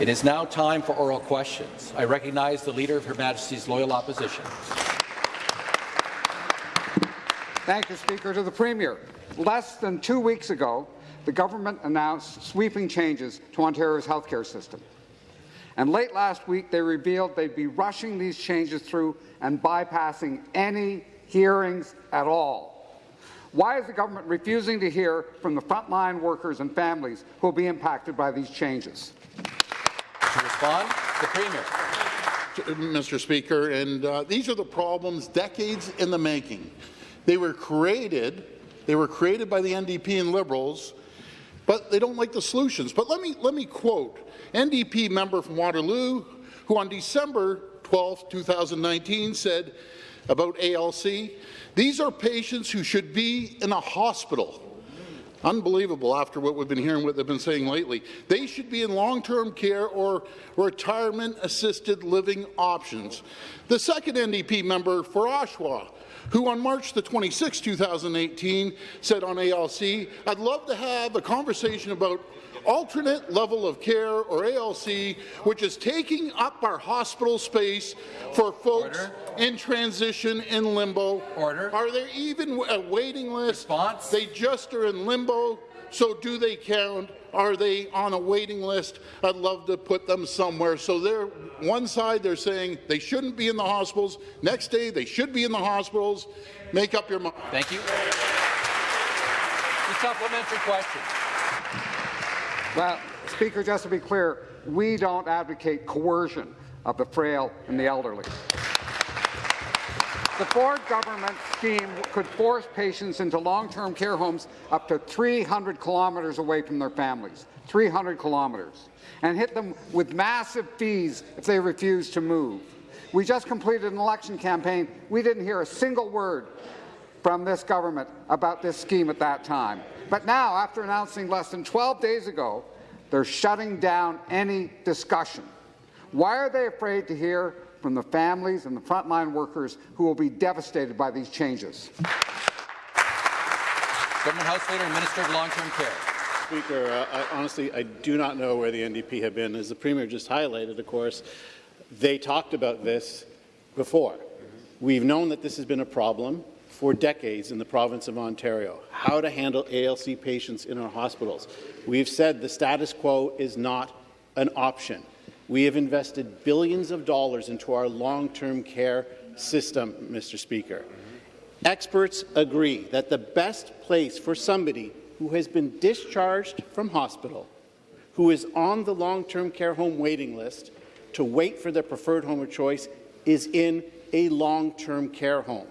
It is now time for oral questions. I recognize the Leader of Her Majesty's Loyal Opposition. Thank you, Speaker. To the Premier. Less than two weeks ago, the government announced sweeping changes to Ontario's healthcare system. And late last week, they revealed they'd be rushing these changes through and bypassing any hearings at all. Why is the government refusing to hear from the frontline workers and families who will be impacted by these changes? Respond, the Premier. Mr. Speaker, and uh, these are the problems decades in the making. They were created, they were created by the NDP and Liberals, but they don't like the solutions. But let me, let me quote NDP member from Waterloo, who on December 12, 2019 said about ALC, these are patients who should be in a hospital. Unbelievable after what we've been hearing, what they've been saying lately. They should be in long-term care or retirement-assisted living options. The second NDP member for Oshawa who on March the 26, 2018, said on ALC, I'd love to have a conversation about alternate level of care, or ALC, which is taking up our hospital space for folks Order. in transition in limbo. Order. Are there even a waiting list? Response. They just are in limbo. So do they count? Are they on a waiting list? I'd love to put them somewhere. So they're one side they're saying they shouldn't be in the hospitals. Next day they should be in the hospitals. Make up your mind. Thank you. The supplementary question. Well, Speaker, just to be clear, we don't advocate coercion of the frail and the elderly. The Ford government scheme could force patients into long-term care homes up to 300 kilometres away from their families, 300 kilometres, and hit them with massive fees if they refuse to move. We just completed an election campaign. We didn't hear a single word from this government about this scheme at that time. But now, after announcing less than 12 days ago, they're shutting down any discussion. Why are they afraid to hear from the families and the frontline workers who will be devastated by these changes. Government House Leader and Minister of Long-Term Care. Speaker, uh, I, honestly, I do not know where the NDP have been. As the Premier just highlighted, of course, they talked about this before. We've known that this has been a problem for decades in the province of Ontario, how to handle ALC patients in our hospitals. We've said the status quo is not an option. We have invested billions of dollars into our long-term care system, Mr. Speaker. Experts agree that the best place for somebody who has been discharged from hospital, who is on the long-term care home waiting list, to wait for their preferred home of choice is in a long-term care home,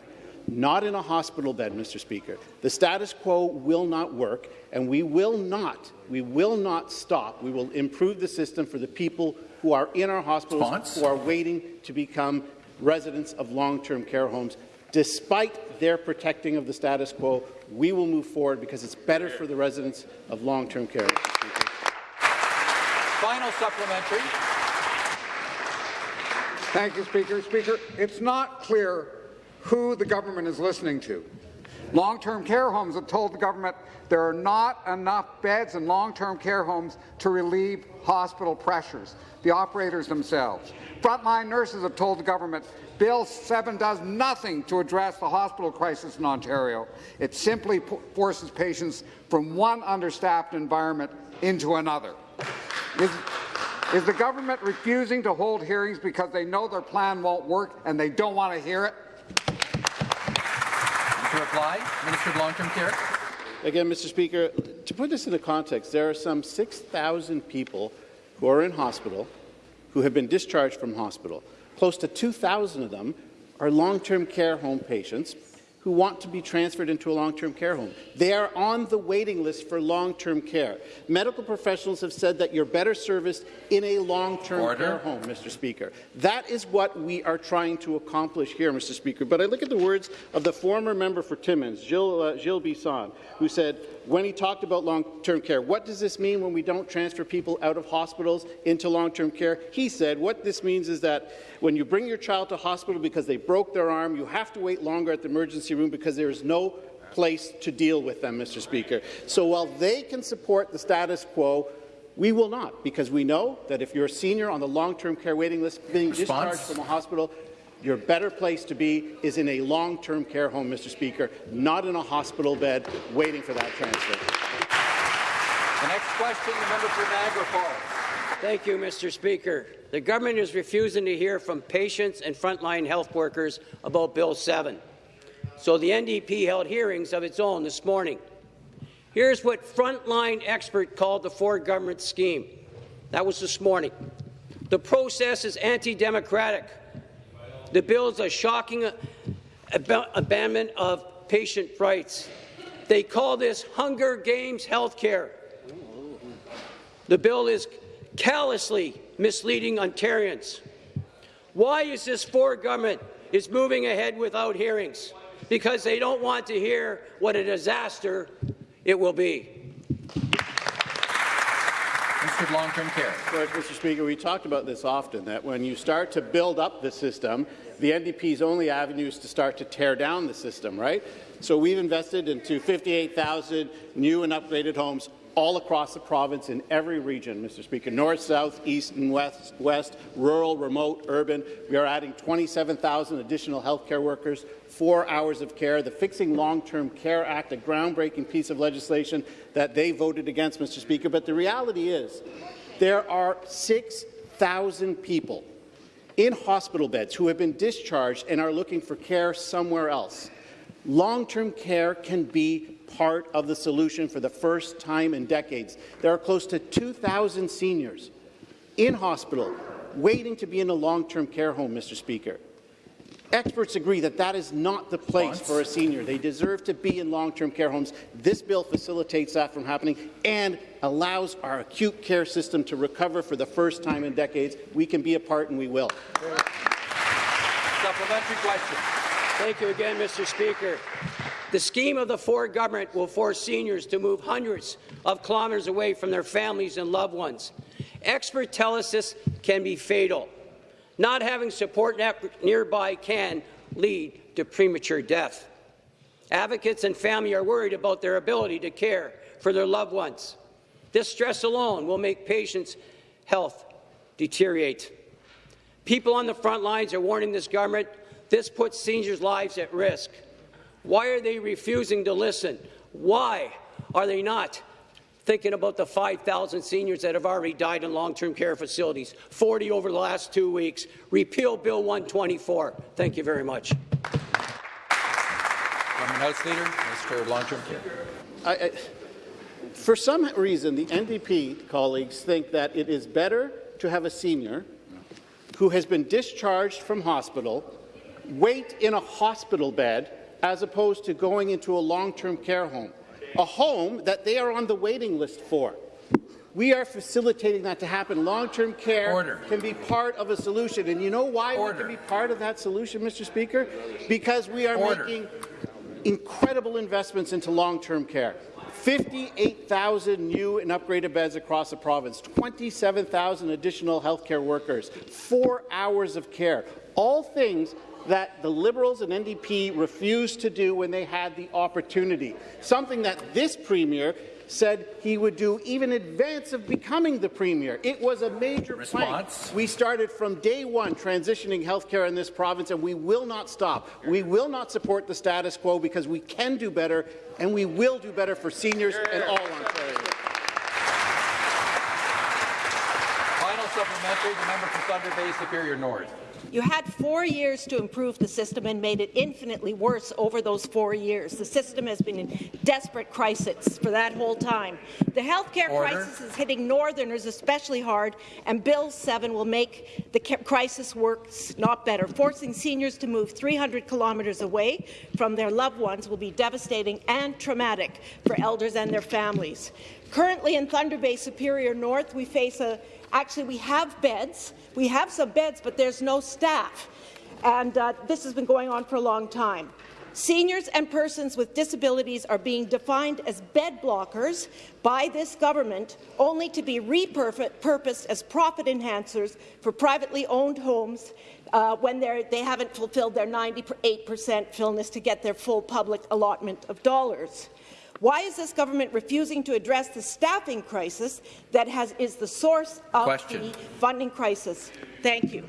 not in a hospital bed, Mr. Speaker. The status quo will not work, and we will not, we will not stop. We will improve the system for the people who are in our hospitals Response? who are waiting to become residents of long-term care homes. Despite their protecting of the status quo, we will move forward because it's better for the residents of long-term care. Final supplementary. Thank you, Speaker. Speaker, it's not clear who the government is listening to. Long-term care homes have told the government there are not enough beds in long-term care homes to relieve hospital pressures, the operators themselves. Frontline nurses have told the government Bill 7 does nothing to address the hospital crisis in Ontario. It simply forces patients from one understaffed environment into another. Is, is the government refusing to hold hearings because they know their plan won't work and they don't want to hear it? Reply, Minister of Long-Term Care. Again, Mr. Speaker, to put this into context, there are some 6,000 people who are in hospital who have been discharged from hospital. Close to 2,000 of them are long-term care home patients who want to be transferred into a long-term care home. They are on the waiting list for long-term care. Medical professionals have said that you're better serviced in a long-term care home, Mr. Speaker. That is what we are trying to accomplish here, Mr. Speaker. But I look at the words of the former member for Timmins, Jill, uh, Gilles Bisson, who said, when he talked about long-term care, what does this mean when we don't transfer people out of hospitals into long-term care? He said, what this means is that when you bring your child to hospital because they broke their arm, you have to wait longer at the emergency room because there is no place to deal with them, Mr. Speaker. So while they can support the status quo, We will not, because we know that if you're a senior on the long-term care waiting list being Response? discharged from a hospital, your better place to be is in a long-term care home, Mr. Speaker, not in a hospital bed waiting for that transfer. The next question, the member for Niagara Falls. Thank you, Mr. Speaker. The government is refusing to hear from patients and frontline health workers about Bill 7. So the NDP held hearings of its own this morning. Here's what frontline expert called the Ford government scheme. That was this morning. The process is anti-democratic. The bill is a shocking ab abandonment of patient rights. They call this Hunger Games health care. The bill is callously misleading Ontarians. Why is this Ford government is moving ahead without hearings? Because they don't want to hear what a disaster it will be. Mr. Long-Term Care. Mr. Speaker, we talked about this often, that when you start to build up the system, the NDP's only avenue is to start to tear down the system, right? So we've invested into 58,000 new and upgraded homes all across the province in every region, Mr. Speaker, north, south, east, and west, west, rural, remote, urban. We are adding 27,000 additional healthcare workers, four hours of care, the Fixing Long-Term Care Act, a groundbreaking piece of legislation that they voted against, Mr. Speaker. But the reality is there are 6,000 people in hospital beds who have been discharged and are looking for care somewhere else. Long-term care can be part of the solution for the first time in decades. There are close to 2,000 seniors in hospital waiting to be in a long-term care home, Mr. Speaker. Experts agree that that is not the place Response? for a senior. They deserve to be in long-term care homes. This bill facilitates that from happening and allows our acute care system to recover for the first time in decades. We can be a part, and we will. Supplementary question. Thank you again, Mr. Speaker. The scheme of the Ford government will force seniors to move hundreds of kilometres away from their families and loved ones. Experts tell us this can be fatal. Not having support nearby can lead to premature death. Advocates and family are worried about their ability to care for their loved ones. This stress alone will make patients' health deteriorate. People on the front lines are warning this government this puts seniors' lives at risk. Why are they refusing to listen? Why are they not thinking about the 5,000 seniors that have already died in long-term care facilities, 40 over the last two weeks? Repeal Bill 124. Thank you very much. Government House Leader, Mr. Long-Term Care. I, I, for some reason, the NDP colleagues think that it is better to have a senior who has been discharged from hospital wait in a hospital bed as opposed to going into a long-term care home, a home that they are on the waiting list for. We are facilitating that to happen. Long-term care Order. can be part of a solution. And you know why Order. we can be part of that solution, Mr. Speaker? Because we are Order. making incredible investments into long-term care. 58,000 new and upgraded beds across the province, 27,000 additional healthcare workers, four hours of care, all things that the Liberals and NDP refused to do when they had the opportunity, something that this Premier said he would do even in advance of becoming the Premier. It was a major Response. plank. We started from day one transitioning healthcare in this province, and we will not stop. We will not support the status quo because we can do better, and we will do better for seniors and all Ontarians. Final supplementary, the member for Thunder Bay Superior North. You had four years to improve the system and made it infinitely worse over those four years. The system has been in desperate crisis for that whole time. The healthcare Order. crisis is hitting Northerners especially hard, and Bill 7 will make the crisis worse, not better. Forcing seniors to move 300 kilometres away from their loved ones will be devastating and traumatic for elders and their families. Currently in Thunder Bay Superior North, we face a Actually, we have beds. We have some beds, but there's no staff. And uh, this has been going on for a long time. Seniors and persons with disabilities are being defined as bed blockers by this government, only to be repurposed as profit enhancers for privately owned homes uh, when they haven't fulfilled their 98% fillness to get their full public allotment of dollars. Why is this government refusing to address the staffing crisis that has, is the source of Question. the funding crisis? Thank you.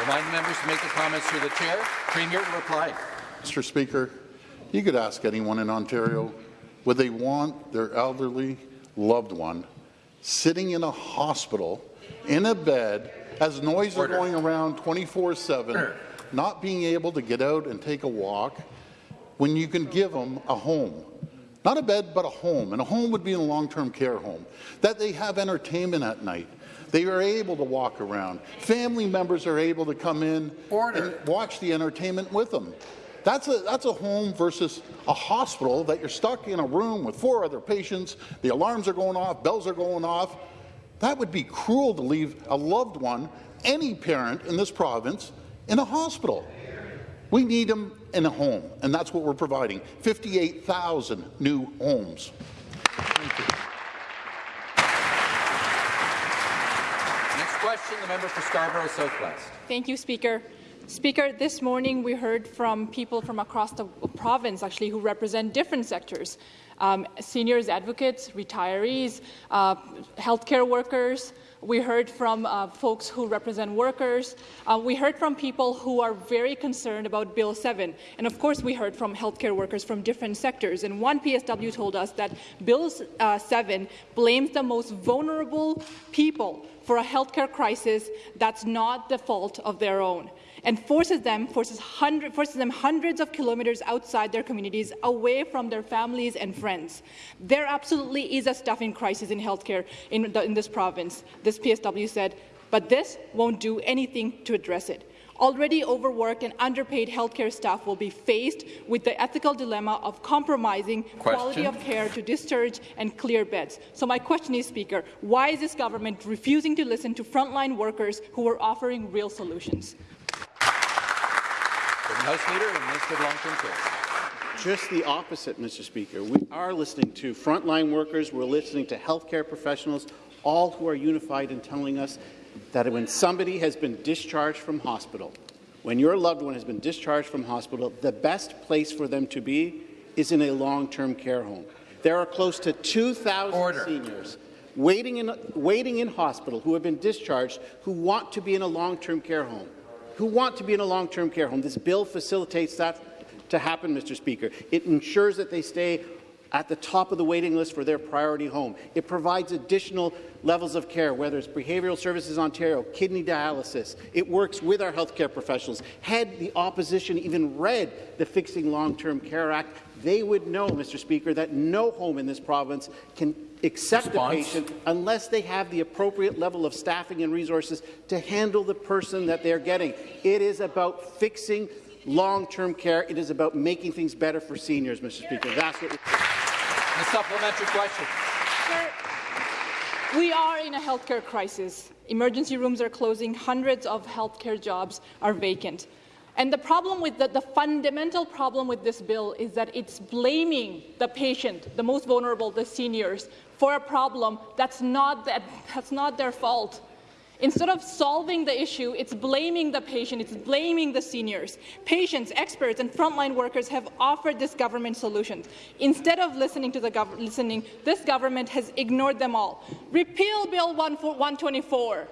Remind the members to make their comments through the chair. Premier reply. Mr. Speaker, you could ask anyone in Ontario, would they want their elderly loved one sitting in a hospital in a bed as noise are going around 24-7, not being able to get out and take a walk, when you can give them a home? Not a bed, but a home. And a home would be in a long-term care home. That they have entertainment at night. They are able to walk around. Family members are able to come in Order. and watch the entertainment with them. That's a, that's a home versus a hospital that you're stuck in a room with four other patients, the alarms are going off, bells are going off. That would be cruel to leave a loved one, any parent in this province, in a hospital. We need them in a home, and that's what we're providing, 58,000 new homes. Thank you. Next question, the member for Scarborough Southwest. Thank you, Speaker. Speaker, this morning we heard from people from across the province, actually, who represent different sectors. Um, seniors advocates, retirees, uh, healthcare workers. We heard from uh, folks who represent workers. Uh, we heard from people who are very concerned about Bill 7. And of course, we heard from healthcare workers from different sectors. And one PSW told us that Bill uh, 7 blames the most vulnerable people for a healthcare crisis that's not the fault of their own and forces them forces, hundred, forces them hundreds of kilometers outside their communities, away from their families and friends. There absolutely is a staffing crisis in healthcare in, the, in this province. This PSW said, but this won't do anything to address it. Already overworked and underpaid healthcare staff will be faced with the ethical dilemma of compromising quality of care to discharge and clear beds. So my question is, Speaker, why is this government refusing to listen to frontline workers who are offering real solutions? From the House Leader and Minister of Long-Term Care. Just the opposite, Mr. Speaker. We are listening to frontline workers, we're listening to healthcare professionals, all who are unified in telling us that when somebody has been discharged from hospital, when your loved one has been discharged from hospital, the best place for them to be is in a long-term care home. There are close to 2,000 Order. seniors waiting in, waiting in hospital who have been discharged who want to be in a long-term care home, who want to be in a long-term care home. This bill facilitates that to happen, Mr. Speaker. It ensures that they stay at the top of the waiting list for their priority home. It provides additional levels of care, whether it's Behavioural Services Ontario, kidney dialysis. It works with our healthcare professionals. Had the opposition even read the Fixing Long-Term Care Act, they would know, Mr. Speaker, that no home in this province can accept Response. a patient unless they have the appropriate level of staffing and resources to handle the person that they're getting. It is about fixing long-term care. It is about making things better for seniors, Mr. Speaker. That's what. The supplementary question. Sir, we are in a healthcare crisis. Emergency rooms are closing. Hundreds of healthcare jobs are vacant. And the problem with the, the fundamental problem with this bill is that it's blaming the patient, the most vulnerable, the seniors, for a problem that's not, that, that's not their fault. Instead of solving the issue, it's blaming the patient, it's blaming the seniors. Patients, experts, and frontline workers have offered this government solutions. Instead of listening to the listening, this government has ignored them all. Repeal Bill 124.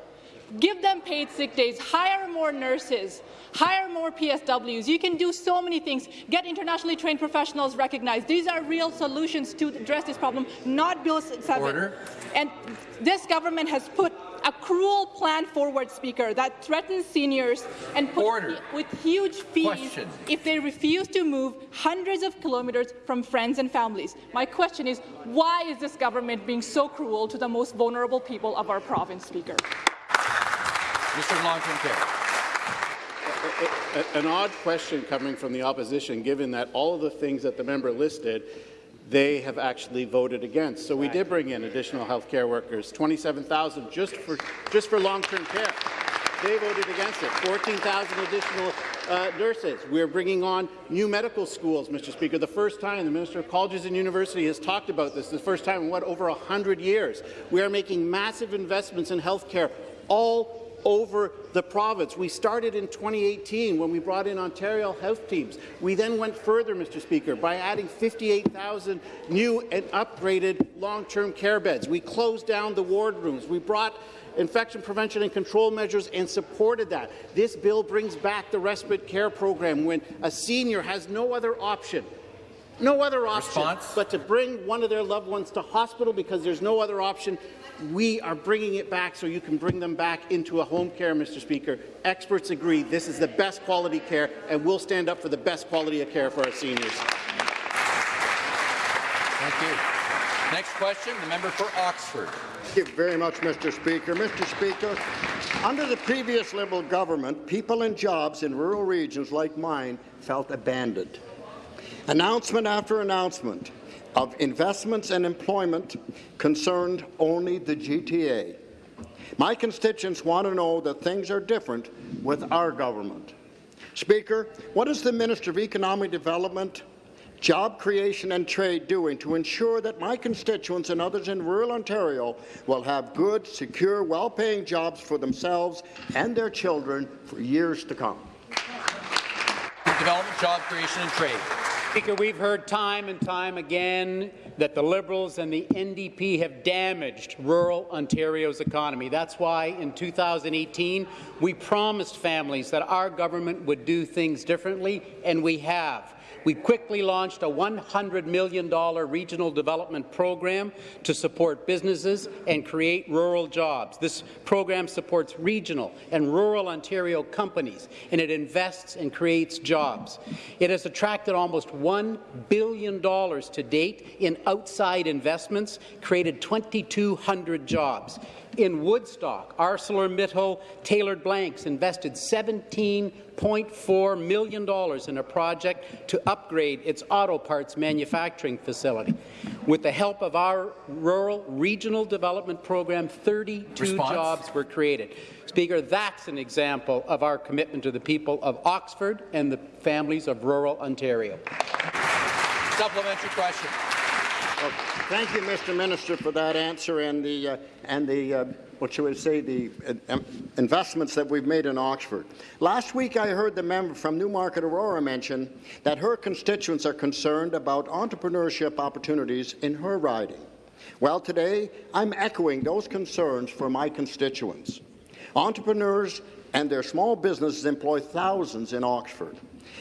Give them paid sick days, hire more nurses, hire more PSWs. You can do so many things. Get internationally trained professionals recognized. These are real solutions to address this problem, not Bill 7. Order. And this government has put a cruel plan forward, Speaker, that threatens seniors and puts Order. with huge fees Question. if they refuse to move hundreds of kilometers from friends and families. My question is, why is this government being so cruel to the most vulnerable people of our province, Speaker? Minister of Long-Term Care. An odd question coming from the opposition, given that all of the things that the member listed, they have actually voted against. So we did bring in additional health care workers, 27,000 just for, just for long-term care. They voted against it. 14,000 additional uh, nurses. We're bringing on new medical schools, Mr. Speaker. The first time the Minister of Colleges and University has talked about this, the first time in what, over 100 years. We are making massive investments in health care, all over the province. We started in 2018 when we brought in Ontario health teams. We then went further, Mr. Speaker, by adding 58,000 new and upgraded long-term care beds. We closed down the ward rooms. We brought infection prevention and control measures and supported that. This bill brings back the respite care program when a senior has no other option no other option Response? but to bring one of their loved ones to hospital because there's no other option. We are bringing it back so you can bring them back into a home care, Mr. Speaker. Experts agree this is the best quality care, and we'll stand up for the best quality of care for our seniors. Thank you. Next question, the member for Oxford. Thank you very much, Mr. Speaker. Mr. Speaker, under the previous Liberal government, people and jobs in rural regions like mine felt abandoned. Announcement after announcement of investments and employment concerned only the GTA. My constituents want to know that things are different with our government. Speaker, what is the Minister of Economic Development, Job Creation and Trade doing to ensure that my constituents and others in rural Ontario will have good, secure, well-paying jobs for themselves and their children for years to come? Development, Job Creation and Trade. Speaker, we've heard time and time again that the Liberals and the NDP have damaged rural Ontario's economy. That's why in 2018 we promised families that our government would do things differently, and we have. We quickly launched a $100 million regional development program to support businesses and create rural jobs. This program supports regional and rural Ontario companies, and it invests and creates jobs. It has attracted almost $1 billion to date in outside investments, created 2,200 jobs. In Woodstock, ArcelorMittal Tailored Blanks invested $17.4 million in a project to upgrade its auto parts manufacturing facility. With the help of our Rural Regional Development Program, 32 Response? jobs were created. Speaker, that's an example of our commitment to the people of Oxford and the families of rural Ontario. Supplementary question. Well, thank you, Mr. Minister, for that answer and the uh, and the uh, what should we say the uh, investments that we've made in Oxford. Last week, I heard the member from Newmarket Aurora mention that her constituents are concerned about entrepreneurship opportunities in her riding. Well, today I'm echoing those concerns for my constituents. Entrepreneurs and their small businesses employ thousands in Oxford.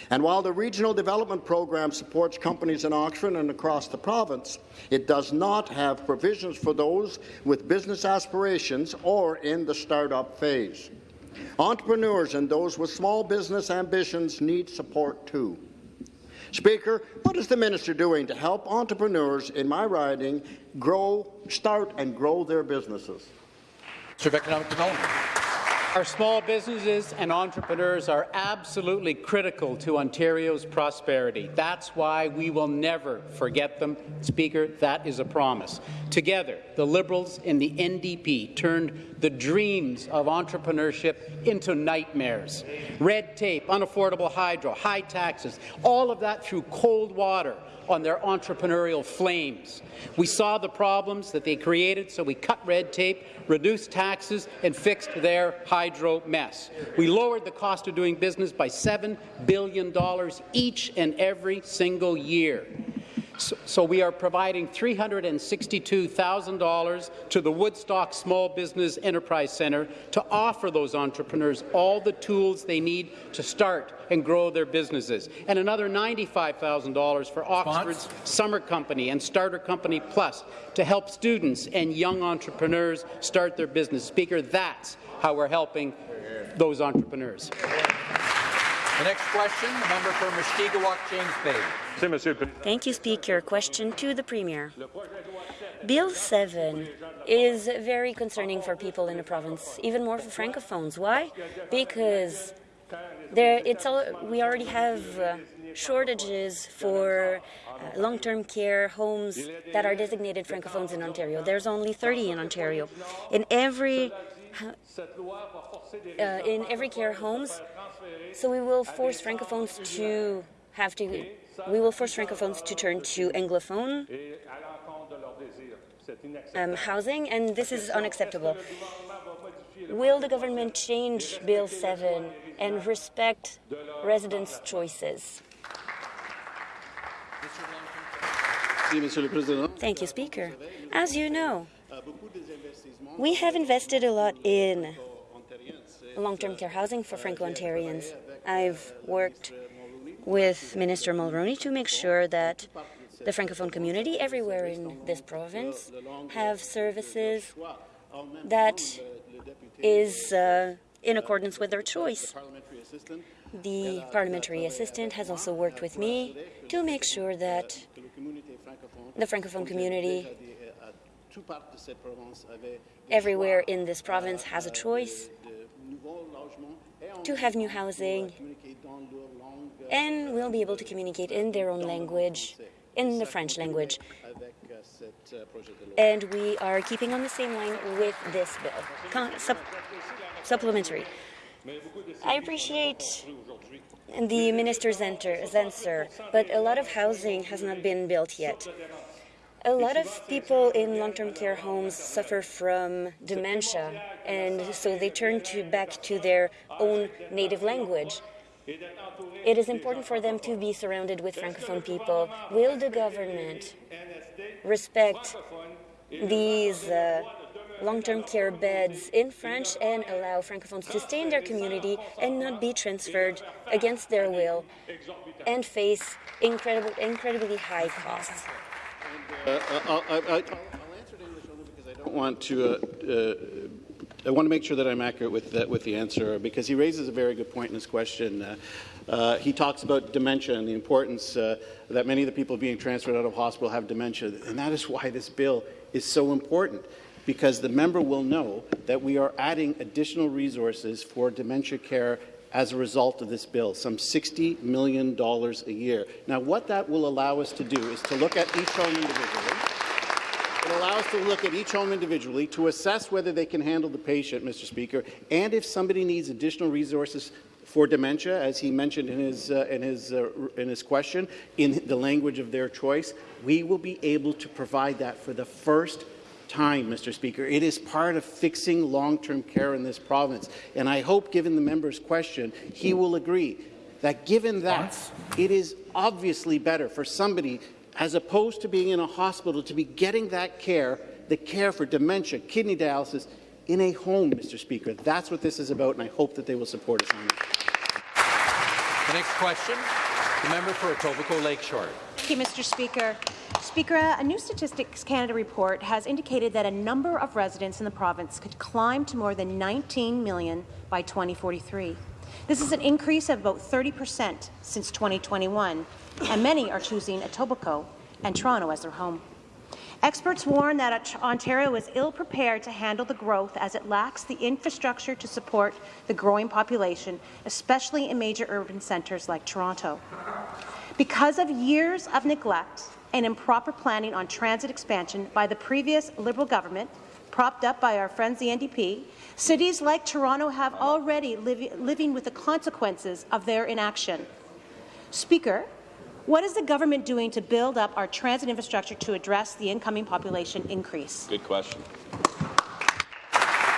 And while the Regional Development Program supports companies in Oxford and across the province, it does not have provisions for those with business aspirations or in the startup phase. Entrepreneurs and those with small business ambitions need support too. Speaker, what is the minister doing to help entrepreneurs in my riding grow, start and grow their businesses? Of Economic Development. Our small businesses and entrepreneurs are absolutely critical to Ontario's prosperity. That's why we will never forget them. Speaker, that is a promise. Together, the Liberals and the NDP turned the dreams of entrepreneurship into nightmares. Red tape, unaffordable hydro, high taxes, all of that threw cold water on their entrepreneurial flames. We saw the problems that they created, so we cut red tape, reduced taxes, and fixed their hydro mess. We lowered the cost of doing business by $7 billion each and every single year. So, so we are providing $362,000 to the Woodstock Small Business Enterprise Centre to offer those entrepreneurs all the tools they need to start and grow their businesses, and another $95,000 for Oxford's Summer Company and Starter Company Plus to help students and young entrepreneurs start their business. Speaker, that's how we're helping those entrepreneurs. The next question, the member for Mushkegowuk, James Bay. Thank you, Speaker. Question to the Premier. Bill 7 is very concerning for people in the province, even more for Francophones. Why? Because there, it's all, we already have uh, shortages for uh, long-term care homes that are designated Francophones in Ontario. There's only 30 in Ontario. In every uh, in every care homes, so we will force Francophones to have to. We will force Francophones to turn to Anglophone um, housing, and this is unacceptable. Will the government change Bill 7 and respect residents' choices? Thank you, Speaker. As you know, we have invested a lot in long-term care housing for Franco-Ontarians. I've worked with Minister Mulroney to make sure that the Francophone community everywhere in this province have services that is uh, in accordance with their choice. The parliamentary assistant has also worked with me to make sure that the Francophone community everywhere in this province has a choice to have new housing and will be able to communicate in their own language, in the French language. And we are keeping on the same line with this bill. Con sup supplementary. I appreciate the minister's answer, but a lot of housing has not been built yet. A lot of people in long-term care homes suffer from dementia, and so they turn to back to their own native language. It is important for them to be surrounded with Francophone people. Will the government respect these uh, long-term care beds in French and allow Francophones to stay in their community and not be transferred against their will and face incredible, incredibly high costs? Uh, uh I'll, I'll, I'll, answer in English only because I don't want to. Uh, uh, I want to make sure that I'm accurate with that, with the answer because he raises a very good point in his question. Uh, uh, he talks about dementia and the importance uh, that many of the people being transferred out of hospital have dementia, and that is why this bill is so important because the member will know that we are adding additional resources for dementia care as a result of this bill, some $60 million a year. Now, what that will allow us to do is to look at each home individually. It allows us to look at each home individually to assess whether they can handle the patient, Mr. Speaker, and if somebody needs additional resources for dementia, as he mentioned in his, uh, in, his, uh, in his question, in the language of their choice, we will be able to provide that for the first time, Mr. Speaker. It is part of fixing long-term care in this province. And I hope, given the member's question, he will agree that given that, it is obviously better for somebody, as opposed to being in a hospital, to be getting that care, the care for dementia, kidney dialysis, in a home, Mr. Speaker. That's what this is about, and I hope that they will support us on that. The next question, the member for Etobicoke Lakeshore. Thank you, Mr. Speaker. Speaker, a new Statistics Canada report has indicated that a number of residents in the province could climb to more than 19 million by 2043. This is an increase of about 30 per cent since 2021, and many are choosing Etobicoke and Toronto as their home. Experts warn that Ontario is ill-prepared to handle the growth as it lacks the infrastructure to support the growing population, especially in major urban centres like Toronto. Because of years of neglect and improper planning on transit expansion by the previous Liberal government, propped up by our friends the NDP, cities like Toronto have already live, living with the consequences of their inaction. Speaker, what is the government doing to build up our transit infrastructure to address the incoming population increase? Good question.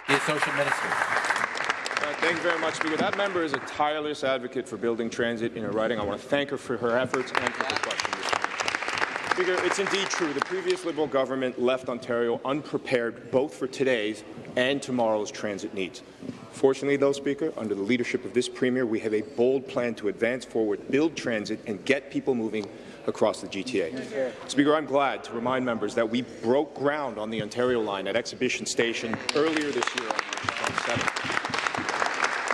The Associate Minister. Uh, thank you very much, Speaker. That member is a tireless advocate for building transit in her riding. I want to thank her for her efforts and for her question. Speaker, it's indeed true. The previous Liberal government left Ontario unprepared both for today's and tomorrow's transit needs. Fortunately, though, Speaker, under the leadership of this Premier, we have a bold plan to advance forward, build transit, and get people moving across the GTA. Speaker, I'm glad to remind members that we broke ground on the Ontario line at Exhibition Station earlier this year on March 27th.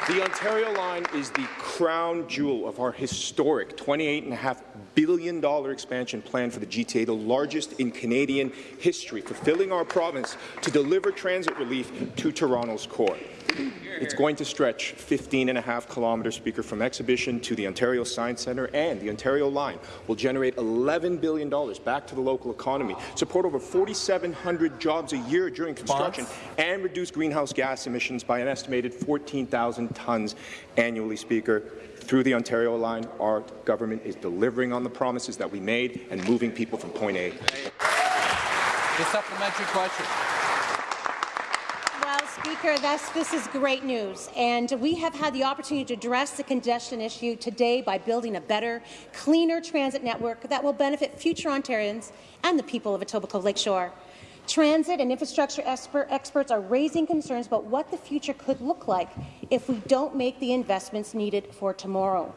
The Ontario line is the crown jewel of our historic $28.5 billion expansion plan for the GTA, the largest in Canadian history, fulfilling our promise to deliver transit relief to Toronto's core. It's going to stretch 15 and a half kilometres, Speaker, from Exhibition to the Ontario Science Centre, and the Ontario Line will generate $11 billion back to the local economy, support over 4,700 jobs a year during construction, and reduce greenhouse gas emissions by an estimated 14,000 tonnes annually, Speaker. Through the Ontario Line, our government is delivering on the promises that we made and moving people from point A. The supplementary question. Speaker, this, is great news, and we have had the opportunity to address the congestion issue today by building a better, cleaner transit network that will benefit future Ontarians and the people of Etobicoke Lakeshore. Transit and infrastructure expert, experts are raising concerns about what the future could look like if we don't make the investments needed for tomorrow.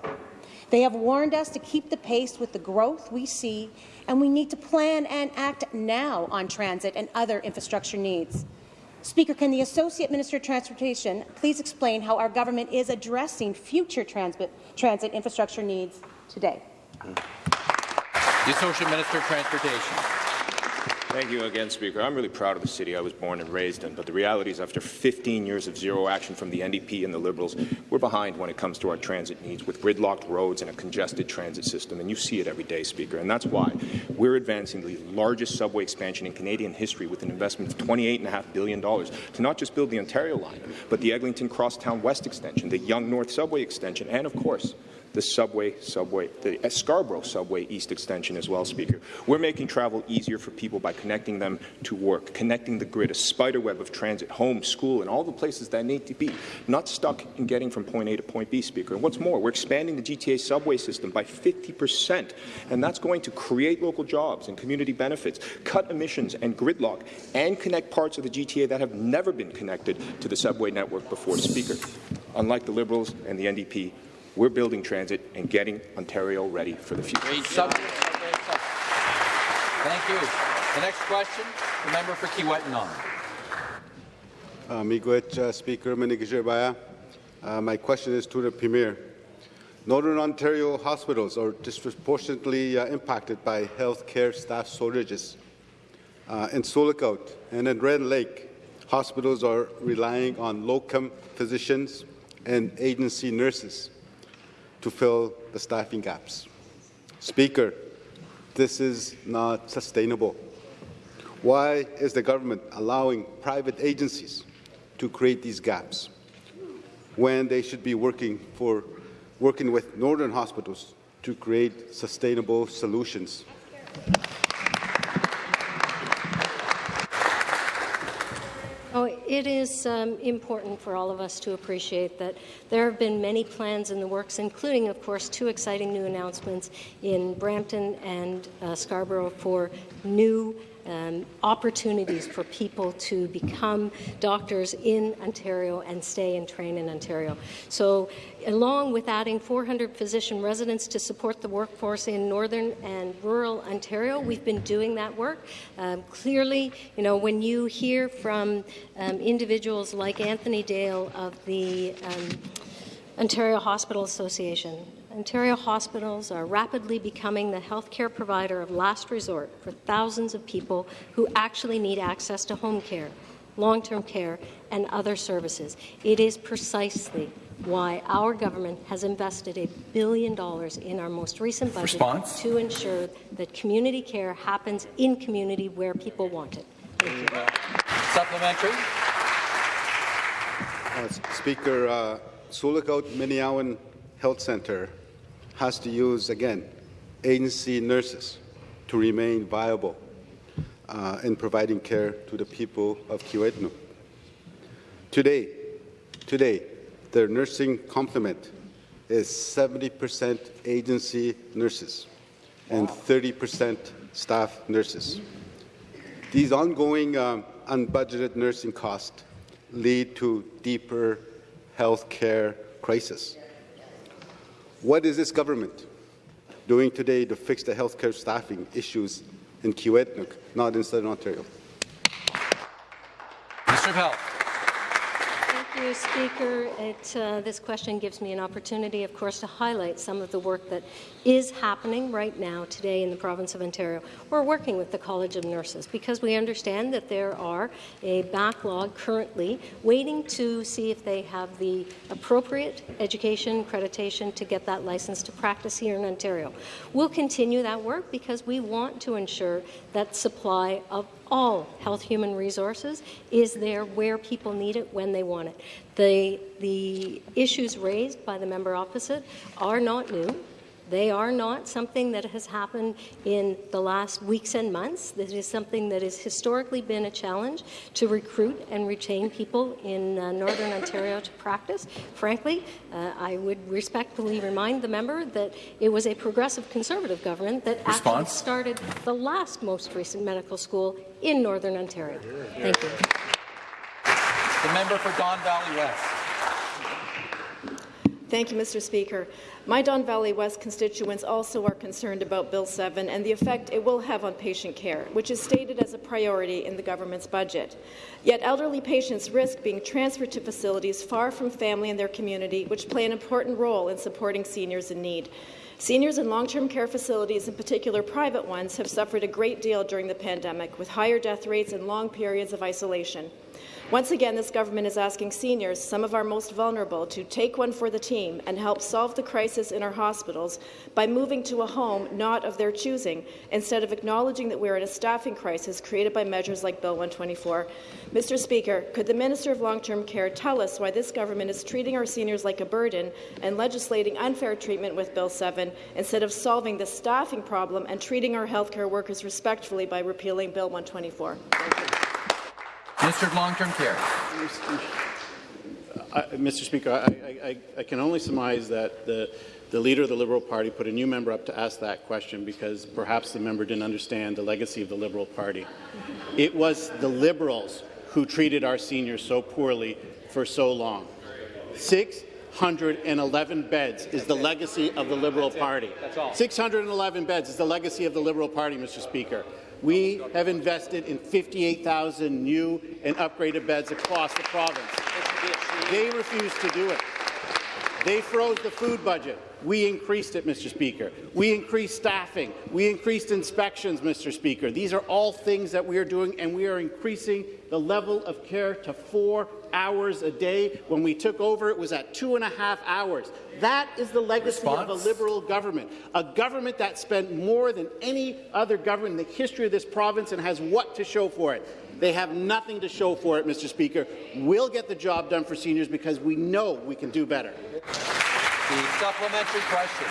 They have warned us to keep the pace with the growth we see, and we need to plan and act now on transit and other infrastructure needs. Speaker, can the Associate Minister of Transportation please explain how our government is addressing future transit, transit infrastructure needs today? The Associate Minister of Transportation. Thank you again, Speaker. I'm really proud of the city I was born and raised in, but the reality is after 15 years of zero action from the NDP and the Liberals, we're behind when it comes to our transit needs with gridlocked roads and a congested transit system, and you see it every day, Speaker, and that's why we're advancing the largest subway expansion in Canadian history with an investment of $28.5 billion to not just build the Ontario line, but the Eglinton Crosstown West extension, the Yonge North subway extension, and, of course, the subway, subway, the uh, Scarborough subway east extension as well, Speaker. We're making travel easier for people by connecting them to work, connecting the grid, a spider web of transit, home, school, and all the places that need to be, not stuck in getting from point A to point B, Speaker. And what's more, we're expanding the GTA subway system by 50 percent, and that's going to create local jobs and community benefits, cut emissions and gridlock, and connect parts of the GTA that have never been connected to the subway network before, Speaker. Unlike the Liberals and the NDP, we're building transit and getting Ontario ready for the future. Great subject. Thank you. The next question, the member for Kiiwetinoong. Uh, Miigwech, uh, Speaker Minigajibaya. Uh, my question is to the Premier. Northern Ontario hospitals are disproportionately uh, impacted by health care staff shortages. Uh, in Sioux Lookout and in Red Lake, hospitals are relying on locum physicians and agency nurses to fill the staffing gaps. Speaker, this is not sustainable. Why is the government allowing private agencies to create these gaps when they should be working for working with northern hospitals to create sustainable solutions? Oh, it is um, important for all of us to appreciate that there have been many plans in the works, including, of course, two exciting new announcements in Brampton and uh, Scarborough for new um, opportunities for people to become doctors in Ontario and stay and train in Ontario. So along with adding 400 physician residents to support the workforce in northern and rural Ontario, we've been doing that work. Um, clearly, you know, when you hear from um, individuals like Anthony Dale of the um, Ontario Hospital Association, Ontario hospitals are rapidly becoming the healthcare provider of last resort for thousands of people who actually need access to home care, long-term care, and other services. It is precisely why our government has invested a billion dollars in our most recent budget Response? to ensure that community care happens in community where people want it. Thank you. Supplementary. Uh, Speaker, uh, Sioux Lookout Health Centre has to use, again, agency nurses to remain viable uh, in providing care to the people of Kiiwetinoong. Today, today, their nursing complement is 70% agency nurses and 30% staff nurses. These ongoing um, unbudgeted nursing costs lead to deeper health care crisis. What is this government doing today to fix the healthcare staffing issues in Kiiwetinoong, not in Southern Ontario? Minister of Health. Thank you, Speaker. It, uh, this question gives me an opportunity, of course, to highlight some of the work that is happening right now today in the province of Ontario. We're working with the College of Nurses because we understand that there are a backlog currently waiting to see if they have the appropriate education accreditation to get that license to practice here in Ontario. We'll continue that work because we want to ensure that supply of all health human resources is there where people need it when they want it. The, the issues raised by the member opposite are not new. They are not something that has happened in the last weeks and months. This is something that has historically been a challenge to recruit and retain people in uh, Northern Ontario to practice. Frankly, uh, I would respectfully remind the member that it was a progressive Conservative government that Response? actually started the last most recent medical school in Northern Ontario. Thank you. The member for Don Valley West. Thank you, Mr. Speaker. My Don Valley West constituents also are concerned about Bill 7 and the effect it will have on patient care, which is stated as a priority in the government's budget. Yet elderly patients risk being transferred to facilities far from family and their community, which play an important role in supporting seniors in need. Seniors in long-term care facilities, in particular private ones, have suffered a great deal during the pandemic, with higher death rates and long periods of isolation. Once again, this government is asking seniors, some of our most vulnerable, to take one for the team and help solve the crisis in our hospitals by moving to a home not of their choosing, instead of acknowledging that we are in a staffing crisis created by measures like Bill 124. Mr. Speaker, could the Minister of Long-Term Care tell us why this government is treating our seniors like a burden and legislating unfair treatment with Bill 7 instead of solving the staffing problem and treating our healthcare workers respectfully by repealing Bill 124? Minister of Long-Term Care. Uh, Mr. Speaker, I, I, I, can only surmise that the, the leader of the Liberal Party put a new member up to ask that question because perhaps the member didn't understand the legacy of the Liberal Party. It was the Liberals who treated our seniors so poorly for so long. 611 beds is the legacy of the Liberal Party. 611 beds is the legacy of the Liberal Party, Mr. Speaker. We have invested in 58,000 new and upgraded beds across the province. They refused to do it. They froze the food budget. We increased it, Mr. Speaker. We increased staffing. We increased inspections, Mr. Speaker. These are all things that we are doing, and we are increasing the level of care to four hours a day. When we took over, it was at two and a half hours. That is the legacy Response? of a Liberal government, a government that spent more than any other government in the history of this province and has what to show for it. They have nothing to show for it, Mr. Speaker. We'll get the job done for seniors because we know we can do better. The supplementary question.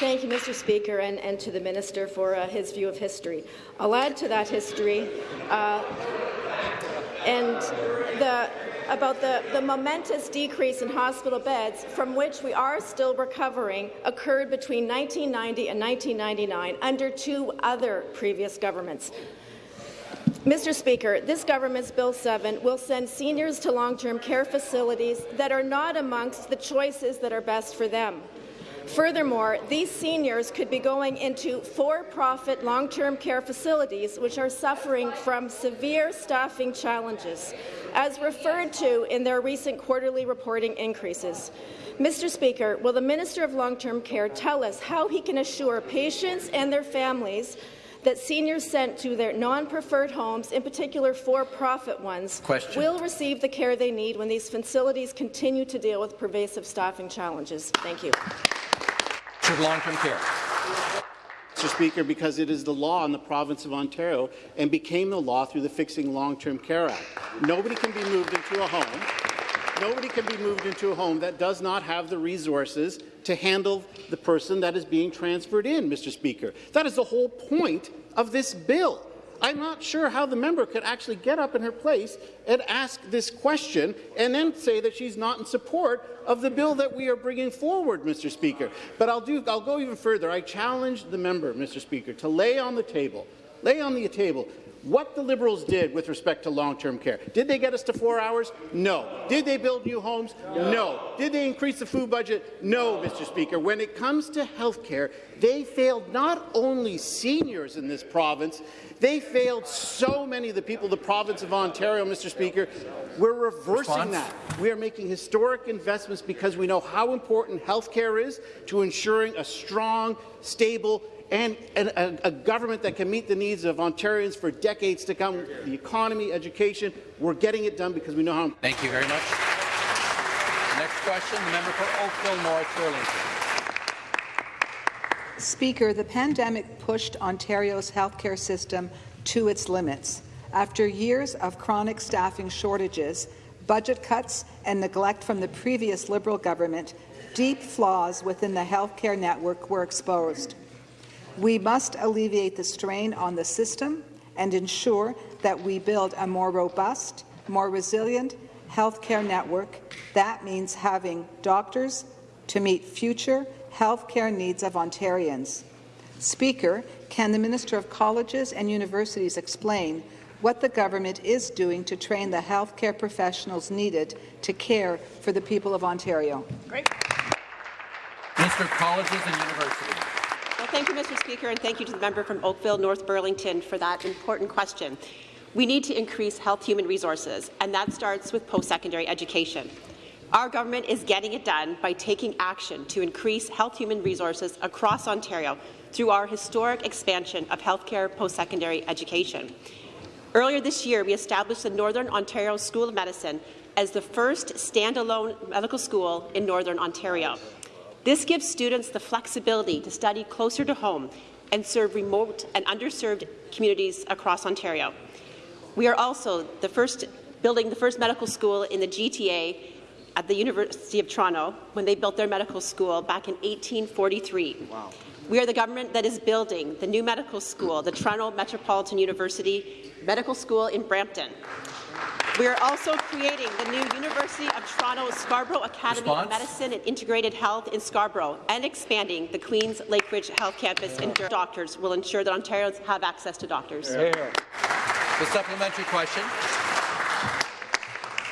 Thank you, Mr. Speaker, and, and to the minister for uh, his view of history. I'll add to that history uh, and the about the, the momentous decrease in hospital beds, from which we are still recovering, occurred between 1990 and 1999 under two other previous governments. Mr. Speaker, this government's Bill 7 will send seniors to long-term care facilities that are not amongst the choices that are best for them. Furthermore, these seniors could be going into for-profit long-term care facilities which are suffering from severe staffing challenges, as referred to in their recent quarterly reporting increases. Mr. Speaker, will the Minister of Long-Term Care tell us how he can assure patients and their families that seniors sent to their non-preferred homes, in particular for-profit ones, Question. will receive the care they need when these facilities continue to deal with pervasive staffing challenges? Thank you. long-term care. Mr. Speaker, because it is the law in the province of Ontario and became the law through the Fixing Long-Term Care Act. Nobody can be moved into a home. Nobody can be moved into a home that does not have the resources to handle the person that is being transferred in, Mr. Speaker. That is the whole point of this bill. I'm not sure how the member could actually get up in her place and ask this question and then say that she's not in support of the bill that we are bringing forward, Mr. Speaker. But I'll, do, I'll go even further. I challenge the member, Mr. Speaker, to lay on the table, lay on the table what the Liberals did with respect to long-term care. Did they get us to four hours? No. Did they build new homes? No. Did they increase the food budget? No, Mr. Speaker. When it comes to health care, they failed not only seniors in this province, they failed so many of the people of the province of Ontario, Mr. Speaker. We're reversing Response? that. We are making historic investments because we know how important health care is to ensuring a strong, stable, and, and a, a, government that can meet the needs of Ontarians for decades to come. The economy, education, we're getting it done because we know how. Thank you very much. Next question, the member for Oakville North Burlington. Speaker, the pandemic pushed Ontario's healthcare system to its limits. After years of chronic staffing shortages, budget cuts and neglect from the previous Liberal government, deep flaws within the healthcare network were exposed. We must alleviate the strain on the system and ensure that we build a more robust, more resilient healthcare network. That means having doctors to meet future healthcare needs of Ontarians. Speaker, can the Minister of Colleges and Universities explain what the government is doing to train the healthcare professionals needed to care for the people of Ontario? Great. Minister of Colleges and Universities. Thank you, Mr. Speaker, and thank you to the member from Oakville, North Burlington, for that important question. We need to increase health human resources, and that starts with post-secondary education. Our government is getting it done by taking action to increase health human resources across Ontario through our historic expansion of healthcare post-secondary education. Earlier this year, we established the Northern Ontario School of Medicine as the first standalone medical school in Northern Ontario. This gives students the flexibility to study closer to home and serve remote and underserved communities across Ontario. We are also the first building the first medical school in the GTA at the University of Toronto when they built their medical school back in 1843. Wow. We are the government that is building the new medical school, the Toronto Metropolitan University Medical School in Brampton. We are also creating the new University of Toronto Scarborough Academy Response? of Medicine and Integrated Health in Scarborough and expanding the Queen's Lakeridge Health Campus in Durham. Doctors will ensure that Ontarians have access to doctors. Yeah. The supplementary question.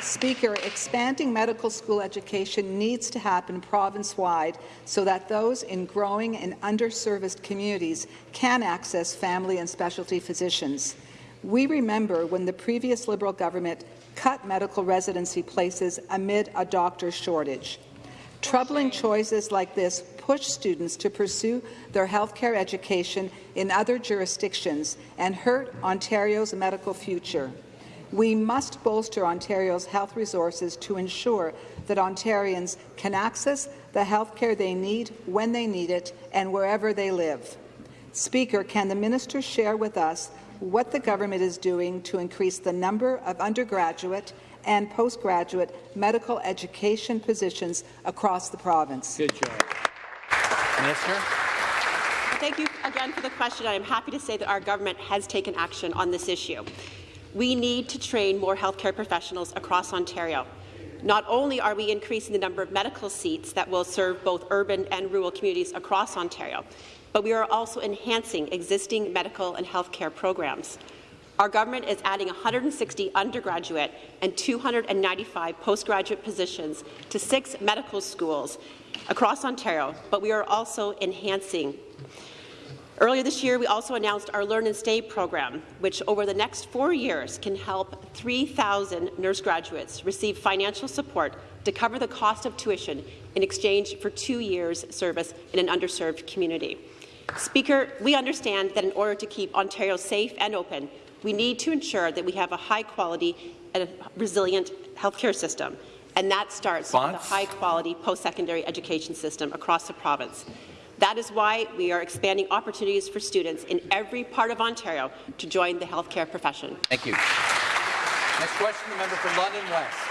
Speaker, expanding medical school education needs to happen province-wide so that those in growing and underserviced communities can access family and specialty physicians. We remember when the previous Liberal government cut medical residency places amid a doctor shortage. Troubling choices like this push students to pursue their healthcare education in other jurisdictions and hurt Ontario's medical future. We must bolster Ontario's health resources to ensure that Ontarians can access the health care they need when they need it and wherever they live. Speaker, can the minister share with us what the government is doing to increase the number of undergraduate and postgraduate medical education positions across the province? Good job. Minister. Thank you again for the question. I am happy to say that our government has taken action on this issue. We need to train more healthcare professionals across Ontario. Not only are we increasing the number of medical seats that will serve both urban and rural communities across Ontario, but we are also enhancing existing medical and healthcare programs. Our government is adding 160 undergraduate and 295 postgraduate positions to six medical schools across Ontario, but we are also enhancing Earlier this year, we also announced our Learn and Stay program, which over the next four years can help 3,000 nurse graduates receive financial support to cover the cost of tuition in exchange for two years' service in an underserved community. Speaker, we understand that in order to keep Ontario safe and open, we need to ensure that we have a high-quality and resilient healthcare system, and that starts with a high-quality post-secondary education system across the province. That is why we are expanding opportunities for students in every part of Ontario to join the healthcare profession. Thank you. Next question, the member for London West.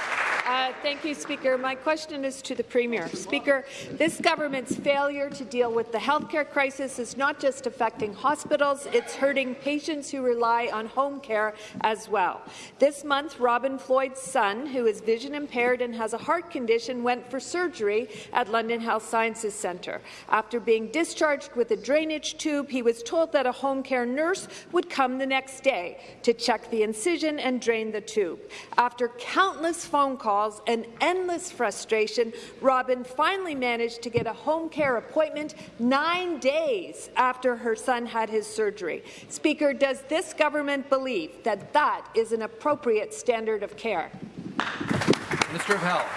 Uh, thank you, Speaker. My question is to the Premier. Speaker, this government's failure to deal with the healthcare crisis is not just affecting hospitals, it's hurting patients who rely on home care as well. This month, Robin Floyd's son, who is vision impaired and has a heart condition, went for surgery at London Health Sciences Centre. After being discharged with a drainage tube, he was told that a home care nurse would come the next day to check the incision and drain the tube. After countless phone calls, calls and endless frustration, Robin finally managed to get a home care appointment nine days after her son had his surgery. Speaker, does this government believe that that is an appropriate standard of care? Minister of Health.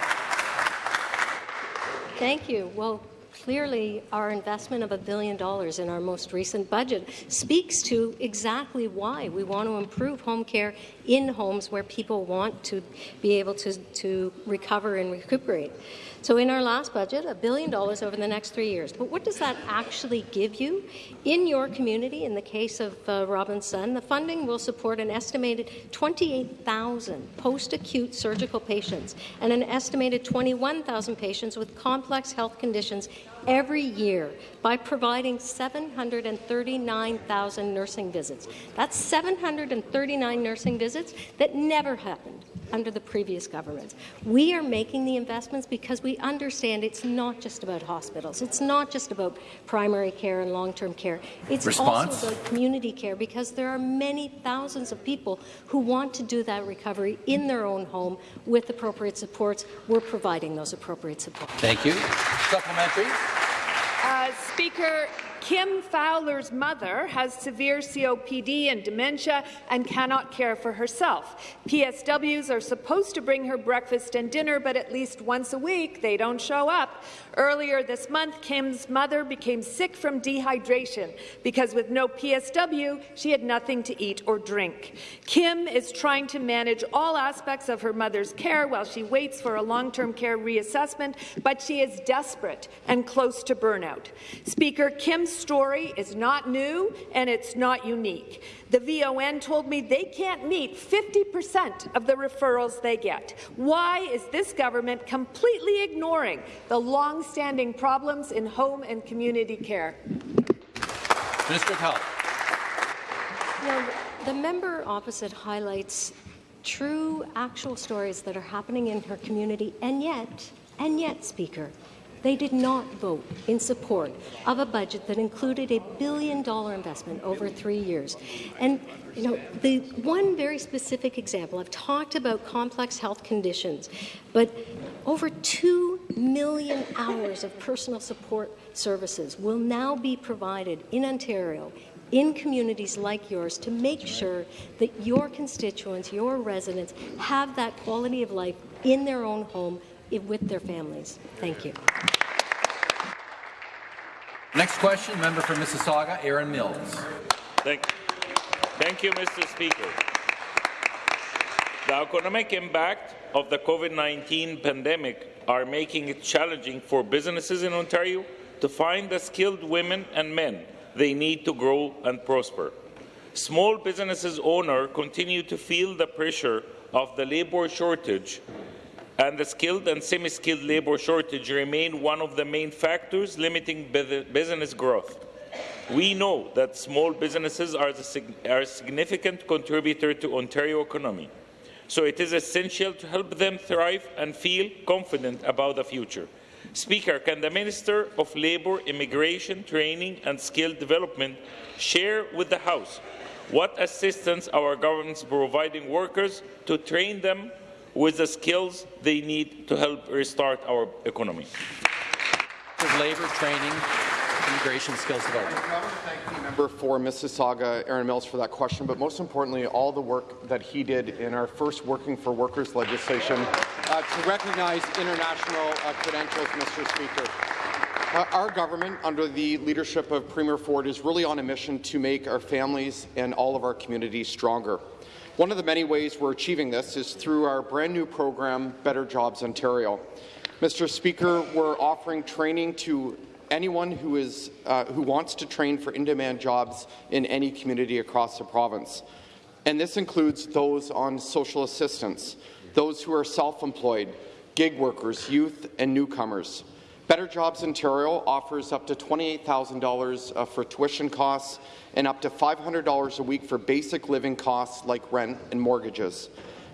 Thank you. Well, clearly our investment of a billion dollars in our most recent budget speaks to exactly why we want to improve home care in homes where people want to be able to, to recover and recuperate. So in our last budget, a billion dollars over the next three years. But what does that actually give you? In your community, in the case of uh, Robin's son, the funding will support an estimated 28,000 post-acute surgical patients and an estimated 21,000 patients with complex health conditions every year by providing 739,000 nursing visits. That's 739 nursing visits that never happened under the previous governments. We are making the investments because we understand it's not just about hospitals. It's not just about primary care and long-term care. It's Response? also about community care because there are many thousands of people who want to do that recovery in their own home with appropriate supports. We're providing those appropriate supports. Thank you. Supplementary. Uh, Speaker, Kim Fowler's mother has severe COPD and dementia and cannot care for herself. PSWs are supposed to bring her breakfast and dinner, but at least once a week they don't show up. Earlier this month, Kim's mother became sick from dehydration because with no PSW, she had nothing to eat or drink. Kim is trying to manage all aspects of her mother's care while she waits for a long-term care reassessment, but she is desperate and close to burnout. Speaker, Kim's story is not new and it's not unique. The VON told me they can't meet 50% of the referrals they get. Why is this government completely ignoring the long-standing problems in home and community care? Minister of Health. Well, the member opposite highlights true, actual stories that are happening in her community, and yet, and yet, Speaker, they did not vote in support of a budget that included a billion dollar investment over three years. And you know, the one very specific example, I've talked about complex health conditions, but over 2 million hours of personal support services will now be provided in Ontario in communities like yours to make sure that your constituents, your residents, have that quality of life in their own home with their families. Thank you. Next question, member for Mississauga, Erin Mills. Thank, thank you, Mr. Speaker. The economic impact of the COVID-19 pandemic are making it challenging for businesses in Ontario to find the skilled women and men they need to grow and prosper. Small businesses owners continue to feel the pressure of the labour shortage and the skilled and semi-skilled labour shortage remain one of the main factors limiting business growth. We know that small businesses are, are a significant contributor to Ontario economy, so it is essential to help them thrive and feel confident about the future. Speaker, can the Minister of Labour, Immigration, Training and Skill Development share with the House what assistance our government is providing workers to train them with the skills they need to help restart our economy. Labour, training, immigration, skills development. thank the member for Mississauga, Erin Mills, for that question, but most importantly, all the work that he did in our first Working for Workers legislation uh, to recognize international uh, credentials, Mr. Speaker. Uh, our government, under the leadership of Premier Ford, is really on a mission to make our families and all of our communities stronger. One of the many ways we're achieving this is through our brand new program, Better Jobs Ontario. Mr. Speaker, we're offering training to anyone who, is, uh, who wants to train for in-demand jobs in any community across the province. And this includes those on social assistance, those who are self-employed, gig workers, youth, and newcomers. Better Jobs Ontario offers up to $28,000 uh, for tuition costs and up to $500 a week for basic living costs like rent and mortgages.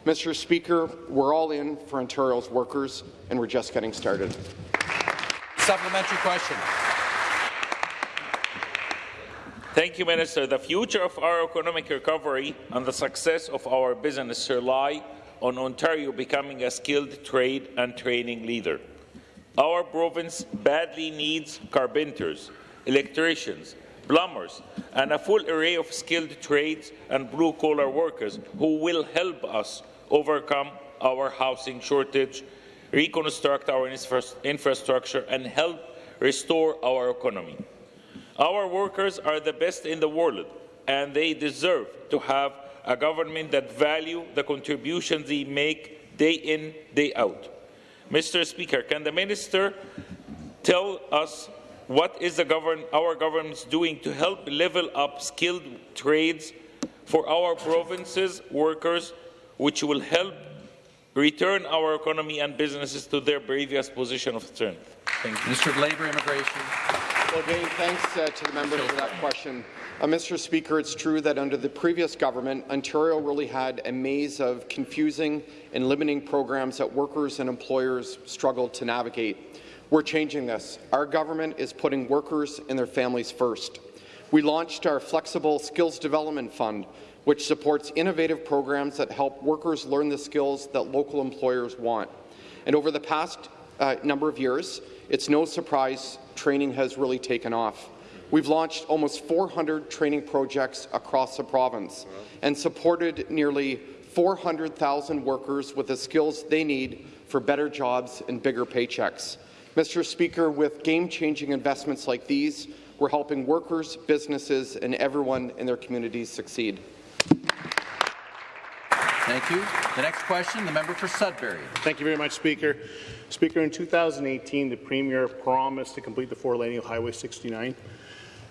Mr. Speaker, we're all in for Ontario's workers, and we're just getting started. Supplementary question. Thank you, Minister. The future of our economic recovery and the success of our business rely on Ontario becoming a skilled trade and training leader. Our province badly needs carpenters, electricians, plumbers, and a full array of skilled trades and blue-collar workers who will help us overcome our housing shortage, reconstruct our infrastructure, and help restore our economy. Our workers are the best in the world, and they deserve to have a government that value the contributions they make day in, day out. Mr. Speaker, can the minister tell us what is govern our government doing to help level up skilled trades for our province's workers, which will help return our economy and businesses to their previous position of strength? Thank you. Minister of Labour, Immigration. Well, again, thanks uh, to the member for that question. Uh, Mr. Speaker, it's true that under the previous government, Ontario really had a maze of confusing and limiting programs that workers and employers struggled to navigate. We're changing this. Our government is putting workers and their families first. We launched our Flexible Skills Development Fund, which supports innovative programs that help workers learn the skills that local employers want. And over the past uh, number of years, it's no surprise training has really taken off. We've launched almost 400 training projects across the province and supported nearly 400,000 workers with the skills they need for better jobs and bigger paychecks. Mr. Speaker, with game-changing investments like these, we're helping workers, businesses, and everyone in their communities succeed. Thank you. The next question, the member for Sudbury. Thank you very much, Speaker. Speaker, in 2018, the Premier promised to complete the four laning of Highway 69.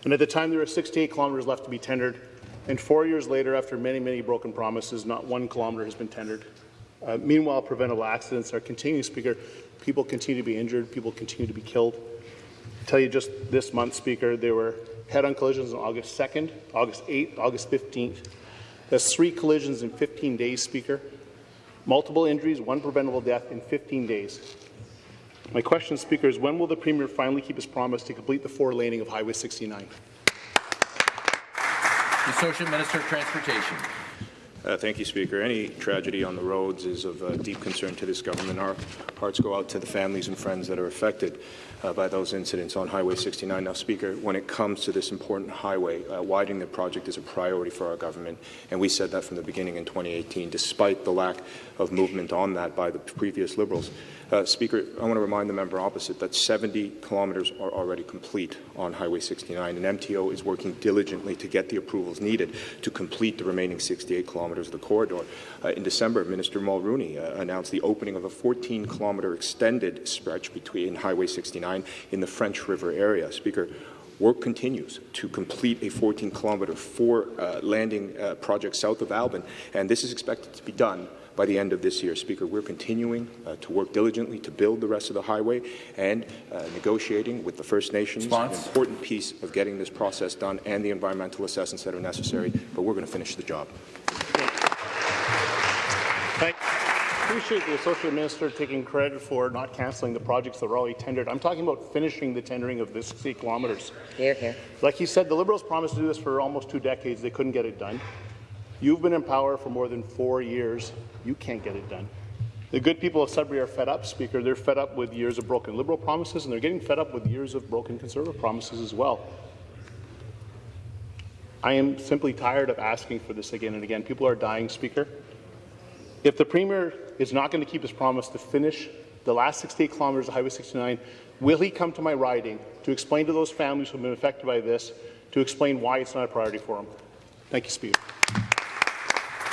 And at the time, there were 68 kilometres left to be tendered. And four years later, after many, many broken promises, not one kilometre has been tendered. Uh, meanwhile, preventable accidents are continuing, Speaker. People continue to be injured. People continue to be killed. I tell you just this month, Speaker, there were head-on collisions on August 2nd, August 8th, August 15th. That's three collisions in 15 days, Speaker. Multiple injuries, one preventable death in 15 days. My question, Speaker, is when will the Premier finally keep his promise to complete the four laning of Highway 69? The Associate Minister of Transportation. Uh, thank you, Speaker. Any tragedy on the roads is of uh, deep concern to this government. Our hearts go out to the families and friends that are affected uh, by those incidents on Highway 69. Now, Speaker, when it comes to this important highway, uh, widening the project is a priority for our government, and we said that from the beginning in 2018, despite the lack of movement on that by the previous Liberals. Uh, Speaker, I want to remind the member opposite that 70 kilometres are already complete on Highway 69, and MTO is working diligently to get the approvals needed to complete the remaining 68 kilometres of the corridor. Uh, in December, Minister Mulroney uh, announced the opening of a 14-kilometre extended stretch between Highway 69 in the French River area. Speaker, Work continues to complete a 14-kilometre four uh, landing uh, project south of Alban, and this is expected to be done by the end of this year. Speaker, we're continuing uh, to work diligently to build the rest of the highway and uh, negotiating with the First Nations, Response. an important piece of getting this process done and the environmental assessments that are necessary, but we're going to finish the job. Thank appreciate the Associate Minister taking credit for not cancelling the projects that were already tendered. I'm talking about finishing the tendering of the 60 kilometres. Hear, hear. Like he said, the Liberals promised to do this for almost two decades. They couldn't get it done. You've been in power for more than four years. You can't get it done. The good people of Sudbury are fed up, Speaker. They're fed up with years of broken Liberal promises, and they're getting fed up with years of broken Conservative promises as well. I am simply tired of asking for this again and again. People are dying, Speaker. If the Premier is not going to keep his promise to finish the last 68 kilometres of Highway 69, will he come to my riding to explain to those families who have been affected by this, to explain why it's not a priority for him? Thank you, Speaker.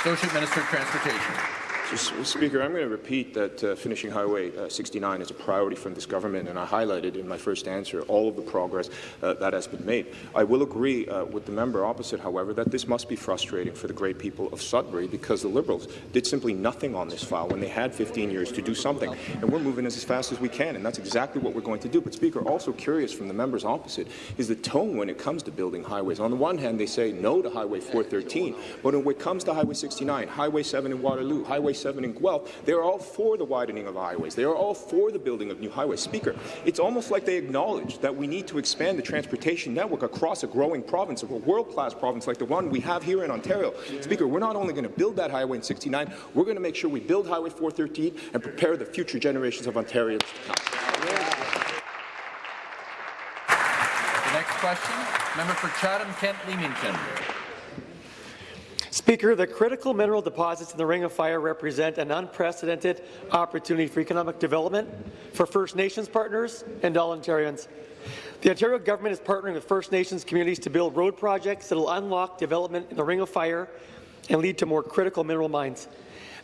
Associate Minister of Transportation. Speaker, I'm going to repeat that uh, finishing Highway uh, 69 is a priority from this government, and I highlighted in my first answer all of the progress uh, that has been made. I will agree uh, with the member opposite, however, that this must be frustrating for the great people of Sudbury because the Liberals did simply nothing on this file when they had 15 years to do something, and we're moving as fast as we can, and that's exactly what we're going to do. But, Speaker, also curious from the members opposite is the tone when it comes to building highways. On the one hand, they say no to Highway 413, but when it comes to Highway 69, Highway 7 in Waterloo, Highway 7 in Guelph, they are all for the widening of highways. They are all for the building of new highways. Speaker, it's almost like they acknowledge that we need to expand the transportation network across a growing province, a world-class province like the one we have here in Ontario. Speaker, we're not only going to build that highway in 69, we're going to make sure we build Highway 413 and prepare the future generations of Ontarians to come. The next question, member for Chatham-Kent Leamington. Speaker, the critical mineral deposits in the Ring of Fire represent an unprecedented opportunity for economic development for First Nations partners and all Ontarians. The Ontario government is partnering with First Nations communities to build road projects that will unlock development in the Ring of Fire and lead to more critical mineral mines.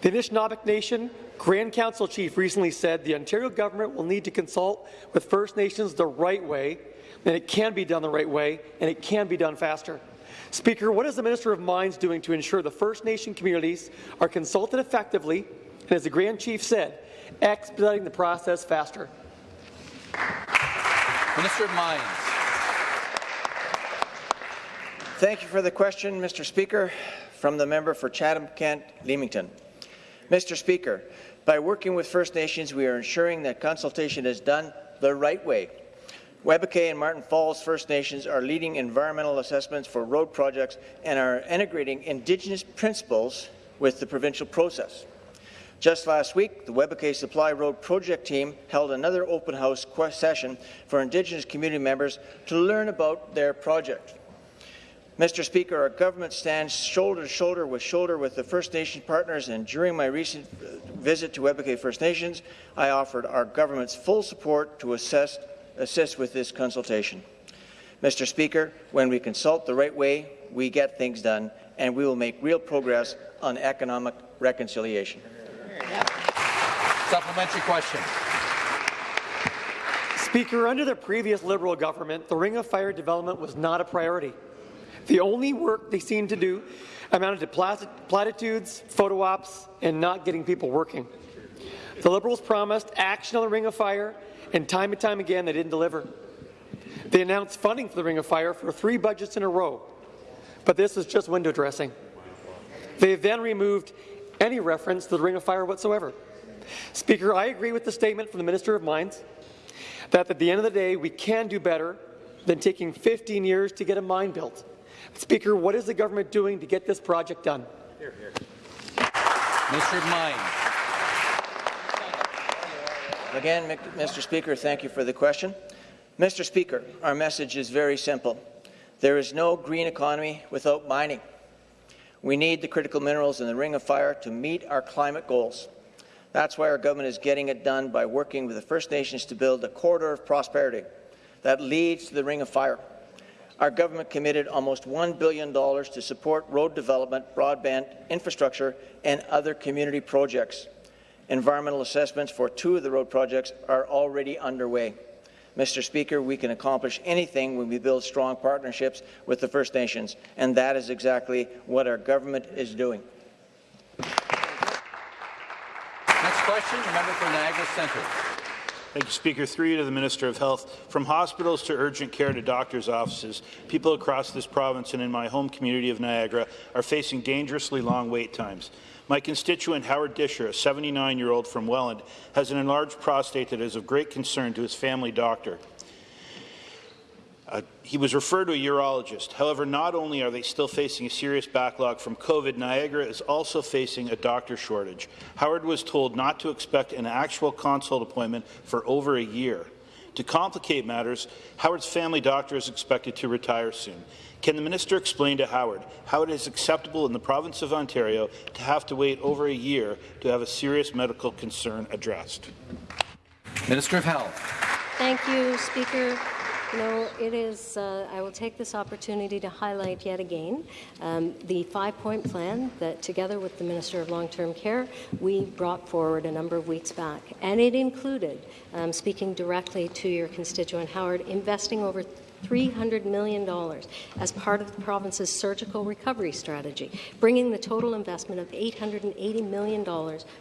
The Anishinaabe Nation Grand Council chief recently said the Ontario government will need to consult with First Nations the right way, and it can be done the right way, and it can be done faster. Speaker, what is the Minister of Mines doing to ensure the First Nation communities are consulted effectively, and as the Grand Chief said, expediting the process faster? Minister of Mines. Thank you for the question, Mr. Speaker. From the member for Chatham-Kent, Leamington. Mr. Speaker, by working with First Nations, we are ensuring that consultation is done the right way. Webequie and Martin Falls First Nations are leading environmental assessments for road projects and are integrating Indigenous principles with the provincial process. Just last week, the Webequie Supply Road project team held another open house session for Indigenous community members to learn about their project. Mr. Speaker, our government stands shoulder to shoulder with shoulder with the First Nation partners, and during my recent uh, visit to Webequie First Nations, I offered our government's full support to assess, assist with this consultation. Mr. Speaker, when we consult the right way, we get things done, and we will make real progress on economic reconciliation. Supplementary question. Speaker, under the previous Liberal government, the Ring of Fire development was not a priority. The only work they seemed to do amounted to platitudes, photo ops, and not getting people working. The Liberals promised action on the Ring of Fire, and time and time again they didn't deliver. They announced funding for the Ring of Fire for three budgets in a row, but this is just window dressing. They then removed any reference to the Ring of Fire whatsoever. Speaker, I agree with the statement from the Minister of Mines that at the end of the day we can do better than taking 15 years to get a mine built. Speaker, what is the government doing to get this project done? Hear, hear. Of Mines. Again, Mr. Speaker, thank you for the question. Mr. Speaker, our message is very simple. There is no green economy without mining. We need the critical minerals in the Ring of Fire to meet our climate goals. That's why our government is getting it done by working with the First Nations to build a corridor of prosperity that leads to the Ring of Fire. Our government committed almost $1 billion to support road development, broadband infrastructure, and other community projects. Environmental assessments for two of the road projects are already underway. Mr. Speaker, we can accomplish anything when we build strong partnerships with the First Nations, and that is exactly what our government is doing. Next question, the member for Niagara Centre. Thank you, Speaker. Three to the Minister of Health. From hospitals to urgent care to doctors' offices, people across this province and in my home community of Niagara are facing dangerously long wait times. My constituent Howard Disher, a 79-year-old from Welland, has an enlarged prostate that is of great concern to his family doctor. Uh, he was referred to a urologist. However, not only are they still facing a serious backlog from COVID, Niagara is also facing a doctor shortage. Howard was told not to expect an actual consult appointment for over a year. To complicate matters, Howard's family doctor is expected to retire soon. Can the minister explain to Howard how it is acceptable in the province of Ontario to have to wait over a year to have a serious medical concern addressed? Minister of Health. Thank you, Speaker. You know, it is, uh, I will take this opportunity to highlight yet again um, the five-point plan that, together with the Minister of Long-Term Care, we brought forward a number of weeks back. And it included, um, speaking directly to your constituent Howard, investing over $300 million as part of the province's surgical recovery strategy, bringing the total investment of $880 million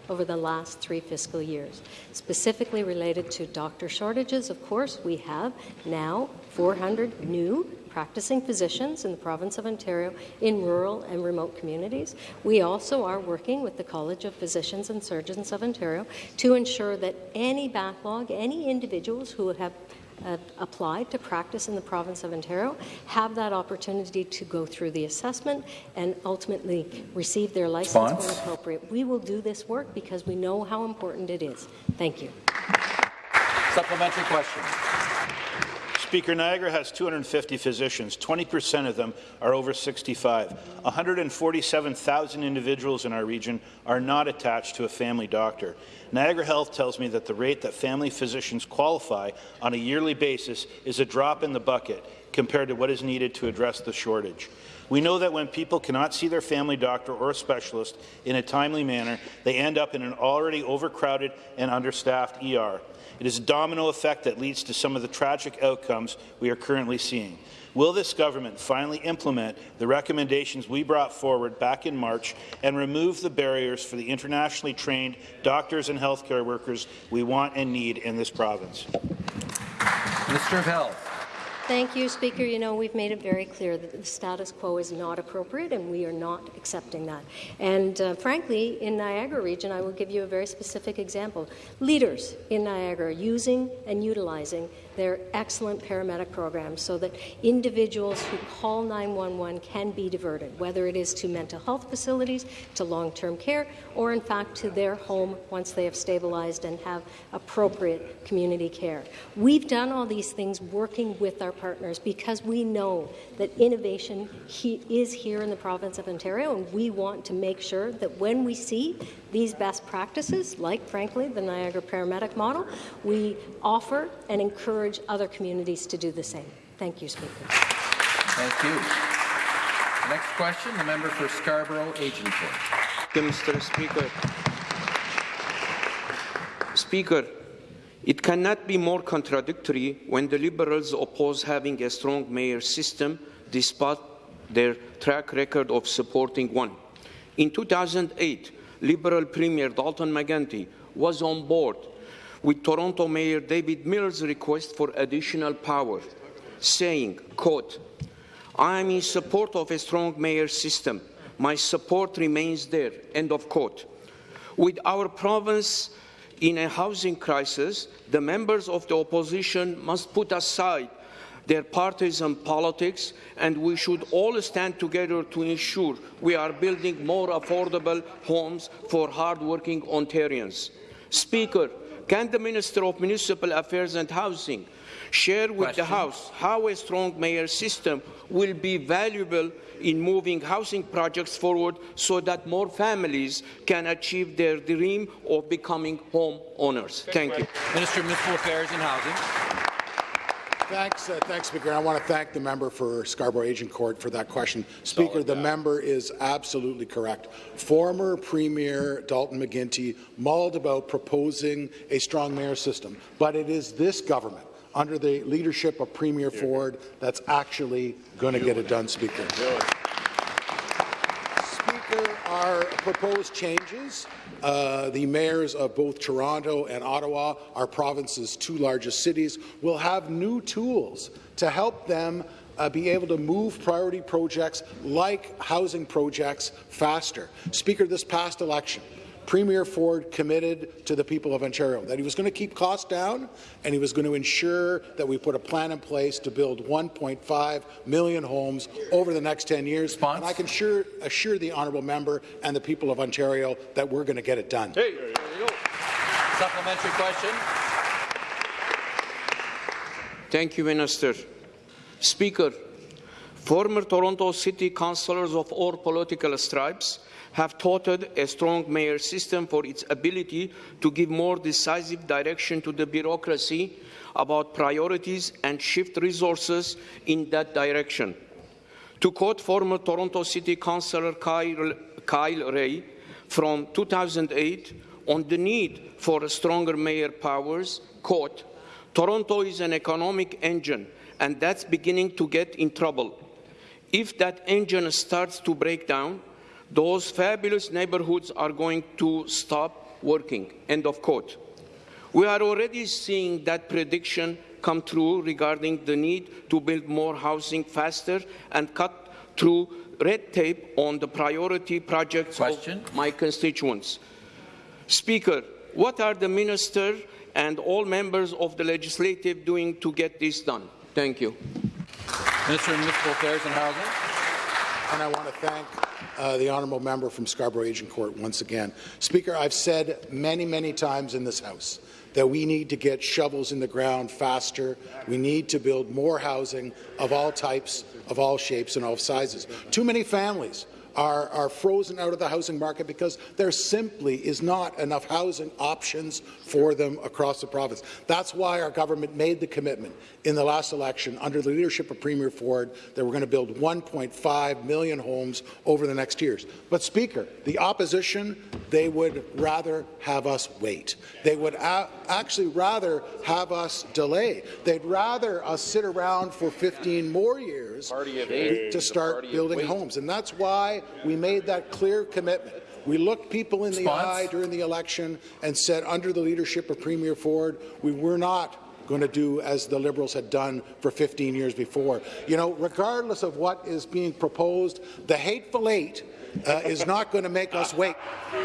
over the last three fiscal years. Specifically related to doctor shortages, of course, we have now 400 new practicing physicians in the province of Ontario in rural and remote communities. We also are working with the College of Physicians and Surgeons of Ontario to ensure that any backlog, any individuals who have uh, applied to practice in the province of Ontario have that opportunity to go through the assessment and ultimately receive their license Response? when appropriate. We will do this work because we know how important it is. Thank you. Supplementary question. Speaker, Niagara has 250 physicians. 20% of them are over 65. 147,000 individuals in our region are not attached to a family doctor. Niagara Health tells me that the rate that family physicians qualify on a yearly basis is a drop in the bucket compared to what is needed to address the shortage. We know that when people cannot see their family doctor or a specialist in a timely manner, they end up in an already overcrowded and understaffed ER. It is a domino effect that leads to some of the tragic outcomes we are currently seeing. Will this government finally implement the recommendations we brought forward back in March and remove the barriers for the internationally trained doctors and healthcare workers we want and need in this province? Minister of Health. Thank you, Speaker. You know, we've made it very clear that the status quo is not appropriate, and we are not accepting that. And uh, frankly, in Niagara region, I will give you a very specific example. Leaders in Niagara using and utilizing their excellent paramedic programs so that individuals who call 911 can be diverted, whether it is to mental health facilities, to long-term care, or in fact to their home once they have stabilized and have appropriate community care. We've done all these things working with our partners because we know that innovation he is here in the province of Ontario, and we want to make sure that when we see these best practices, like, frankly, the Niagara paramedic model, we offer and encourage other communities to do the same. Thank you, Speaker. Thank you. The next question, the member for Scarborough-Agincourt. Mr. Speaker. Speaker, it cannot be more contradictory when the Liberals oppose having a strong mayor system despite their track record of supporting one. In 2008, Liberal Premier Dalton McGuinty was on board with Toronto Mayor David Miller's request for additional power, saying, quote, I am in support of a strong mayor system. My support remains there, end of quote. With our province in a housing crisis, the members of the opposition must put aside their partisan politics, and we should all stand together to ensure we are building more affordable homes for hard-working Ontarians. Speaker, can the Minister of Municipal Affairs and Housing share with Question. the House how a strong mayor system will be valuable in moving housing projects forward so that more families can achieve their dream of becoming home owners? Thank you. Minister of Municipal Affairs and Housing. Thanks, uh, thanks, Speaker. I want to thank the member for Scarborough Agincourt for that question. Speaker, the member is absolutely correct. Former Premier Dalton McGuinty mauled about proposing a strong mayor system, but it is this government under the leadership of Premier Ford that's actually going to get it done, Speaker. Our proposed changes uh, the mayors of both Toronto and Ottawa, our province's two largest cities, will have new tools to help them uh, be able to move priority projects like housing projects faster. Speaker, this past election, Premier Ford committed to the people of Ontario that he was going to keep costs down and he was going to ensure that we put a plan in place to build 1.5 million homes over the next 10 years. Response? And I can sure, assure the honourable member and the people of Ontario that we're going to get it done. Hey, Supplementary question. Thank you, Minister. Speaker, former Toronto City Councillors of all political stripes have touted a strong mayor system for its ability to give more decisive direction to the bureaucracy about priorities and shift resources in that direction. To quote former Toronto City Councillor Kyle, Kyle Rae from 2008 on the need for stronger mayor powers, quote, Toronto is an economic engine and that's beginning to get in trouble. If that engine starts to break down, those fabulous neighborhoods are going to stop working. End of quote. We are already seeing that prediction come true regarding the need to build more housing faster and cut through red tape on the priority projects Question. of my constituents. Speaker, what are the minister and all members of the legislative doing to get this done? Thank you. Minister of Municipal Affairs and Housing. And I want to thank uh, the honourable member from Scarborough Agincourt once again. Speaker, I've said many, many times in this House that we need to get shovels in the ground faster. We need to build more housing of all types, of all shapes and all sizes. Too many families are, are frozen out of the housing market because there simply is not enough housing options for them across the province. That's why our government made the commitment in the last election under the leadership of Premier Ford that we're going to build 1.5 million homes over the next years. But Speaker, the opposition, they would rather have us wait. They would actually rather have us delay. They'd rather us sit around for 15 more years to start building homes. And that's why we made that clear commitment. We looked people in the eye during the election and said, under the leadership of Premier Ford, we were not going to do as the Liberals had done for 15 years before. You know, regardless of what is being proposed, the hateful eight uh, is not going to make us wait. I'm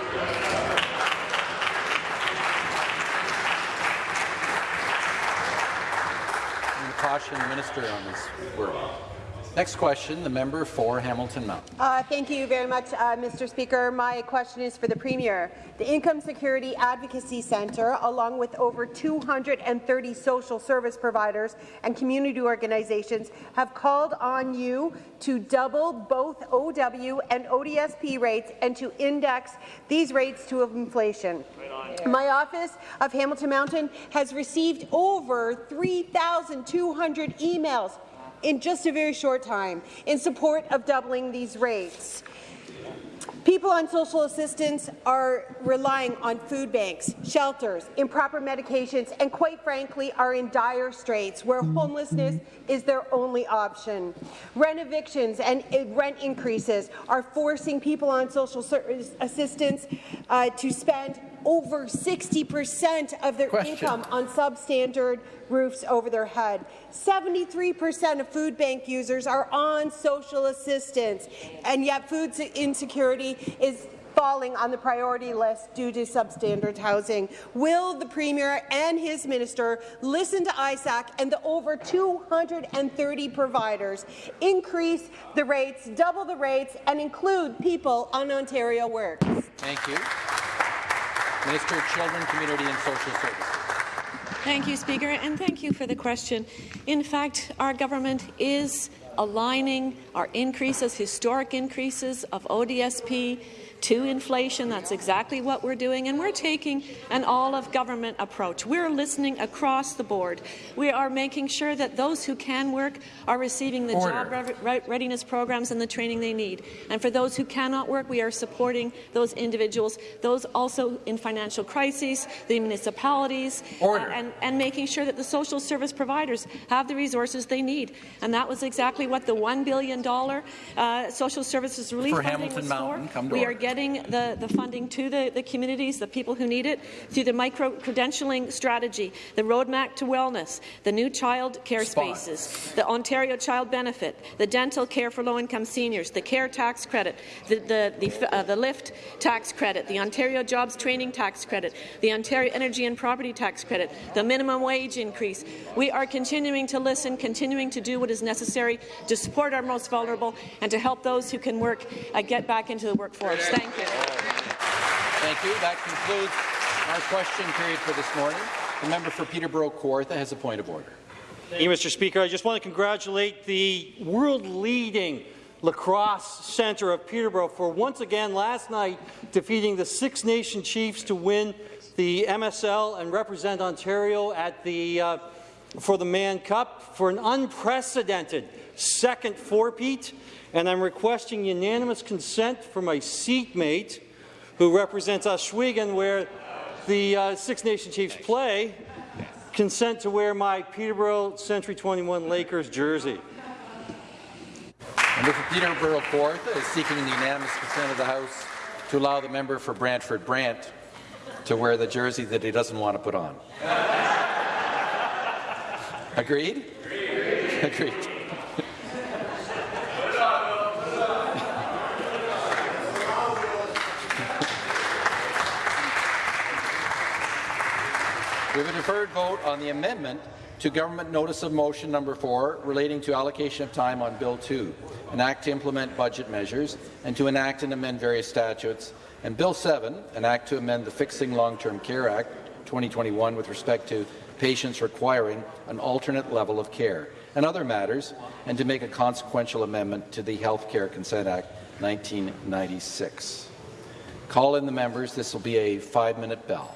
going to caution the minister on this word. Next question, the member for Hamilton Mountain. Uh, thank you very much, uh, Mr. Speaker. My question is for the Premier. The Income Security Advocacy Centre, along with over 230 social service providers and community organizations, have called on you to double both OW and ODSP rates and to index these rates to inflation. My office of Hamilton Mountain has received over 3,200 emails in just a very short time in support of doubling these rates. People on social assistance are relying on food banks, shelters, improper medications, and quite frankly are in dire straits where homelessness is their only option. Rent evictions and rent increases are forcing people on social assistance uh, to spend over 60% of their Question. income on substandard roofs over their head. 73% of food bank users are on social assistance, and yet food insecurity is falling on the priority list due to substandard housing. Will the Premier and his minister listen to ISAC and the over 230 providers, increase the rates, double the rates, and include people on Ontario Works? Thank you. Minister of Children, Community and Social Services. Thank you, Speaker, and thank you for the question. In fact, our government is aligning our increases, historic increases of ODSP to inflation. That's exactly what we're doing, and we're taking an all-of-government approach. We're listening across the board. We are making sure that those who can work are receiving the Order. job re readiness programs and the training they need. And for those who cannot work, we are supporting those individuals, those also in financial crises, the municipalities, uh, and, and making sure that the social service providers have the resources they need. And that was exactly what the $1 billion uh, social services relief For funding Hamilton was Mountain, for. come to we are order. Getting the, the funding to the, the communities, the people who need it, through the micro-credentialing strategy, the roadmap to wellness, the new child care Spot. spaces, the Ontario Child Benefit, the dental care for low-income seniors, the care tax credit, the, the, the, uh, the LIFT tax credit, the Ontario Jobs Training tax credit, the Ontario Energy and Property tax credit, the minimum wage increase. We are continuing to listen, continuing to do what is necessary to support our most vulnerable and to help those who can work uh, get back into the workforce. Thank you. Thank you. That concludes our question period for this morning. The member for Peterborough Kawartha has a point of order. Thank you, Mr. Speaker. I just want to congratulate the world-leading lacrosse centre of Peterborough for once again last night defeating the Six Nation Chiefs to win the MSL and represent Ontario at the uh, for the Mann Cup for an unprecedented second four-peat. And I'm requesting unanimous consent for my seatmate, who represents Ohsweken, where the uh, Six Nation Chiefs play, consent to wear my Peterborough Century 21 Lakers jersey. Member for Peterborough Kawartha is seeking the unanimous consent of the House to allow the member for Brantford Brant to wear the jersey that he doesn't want to put on. Agreed? Agreed. We have a deferred vote on the amendment to Government Notice of Motion number 4 relating to allocation of time on Bill 2, an act to implement budget measures and to enact and amend various statutes, and Bill 7, an act to amend the Fixing Long-Term Care Act 2021 with respect to patients requiring an alternate level of care and other matters, and to make a consequential amendment to the Health Care Consent Act 1996. Call in the members. This will be a five-minute bell.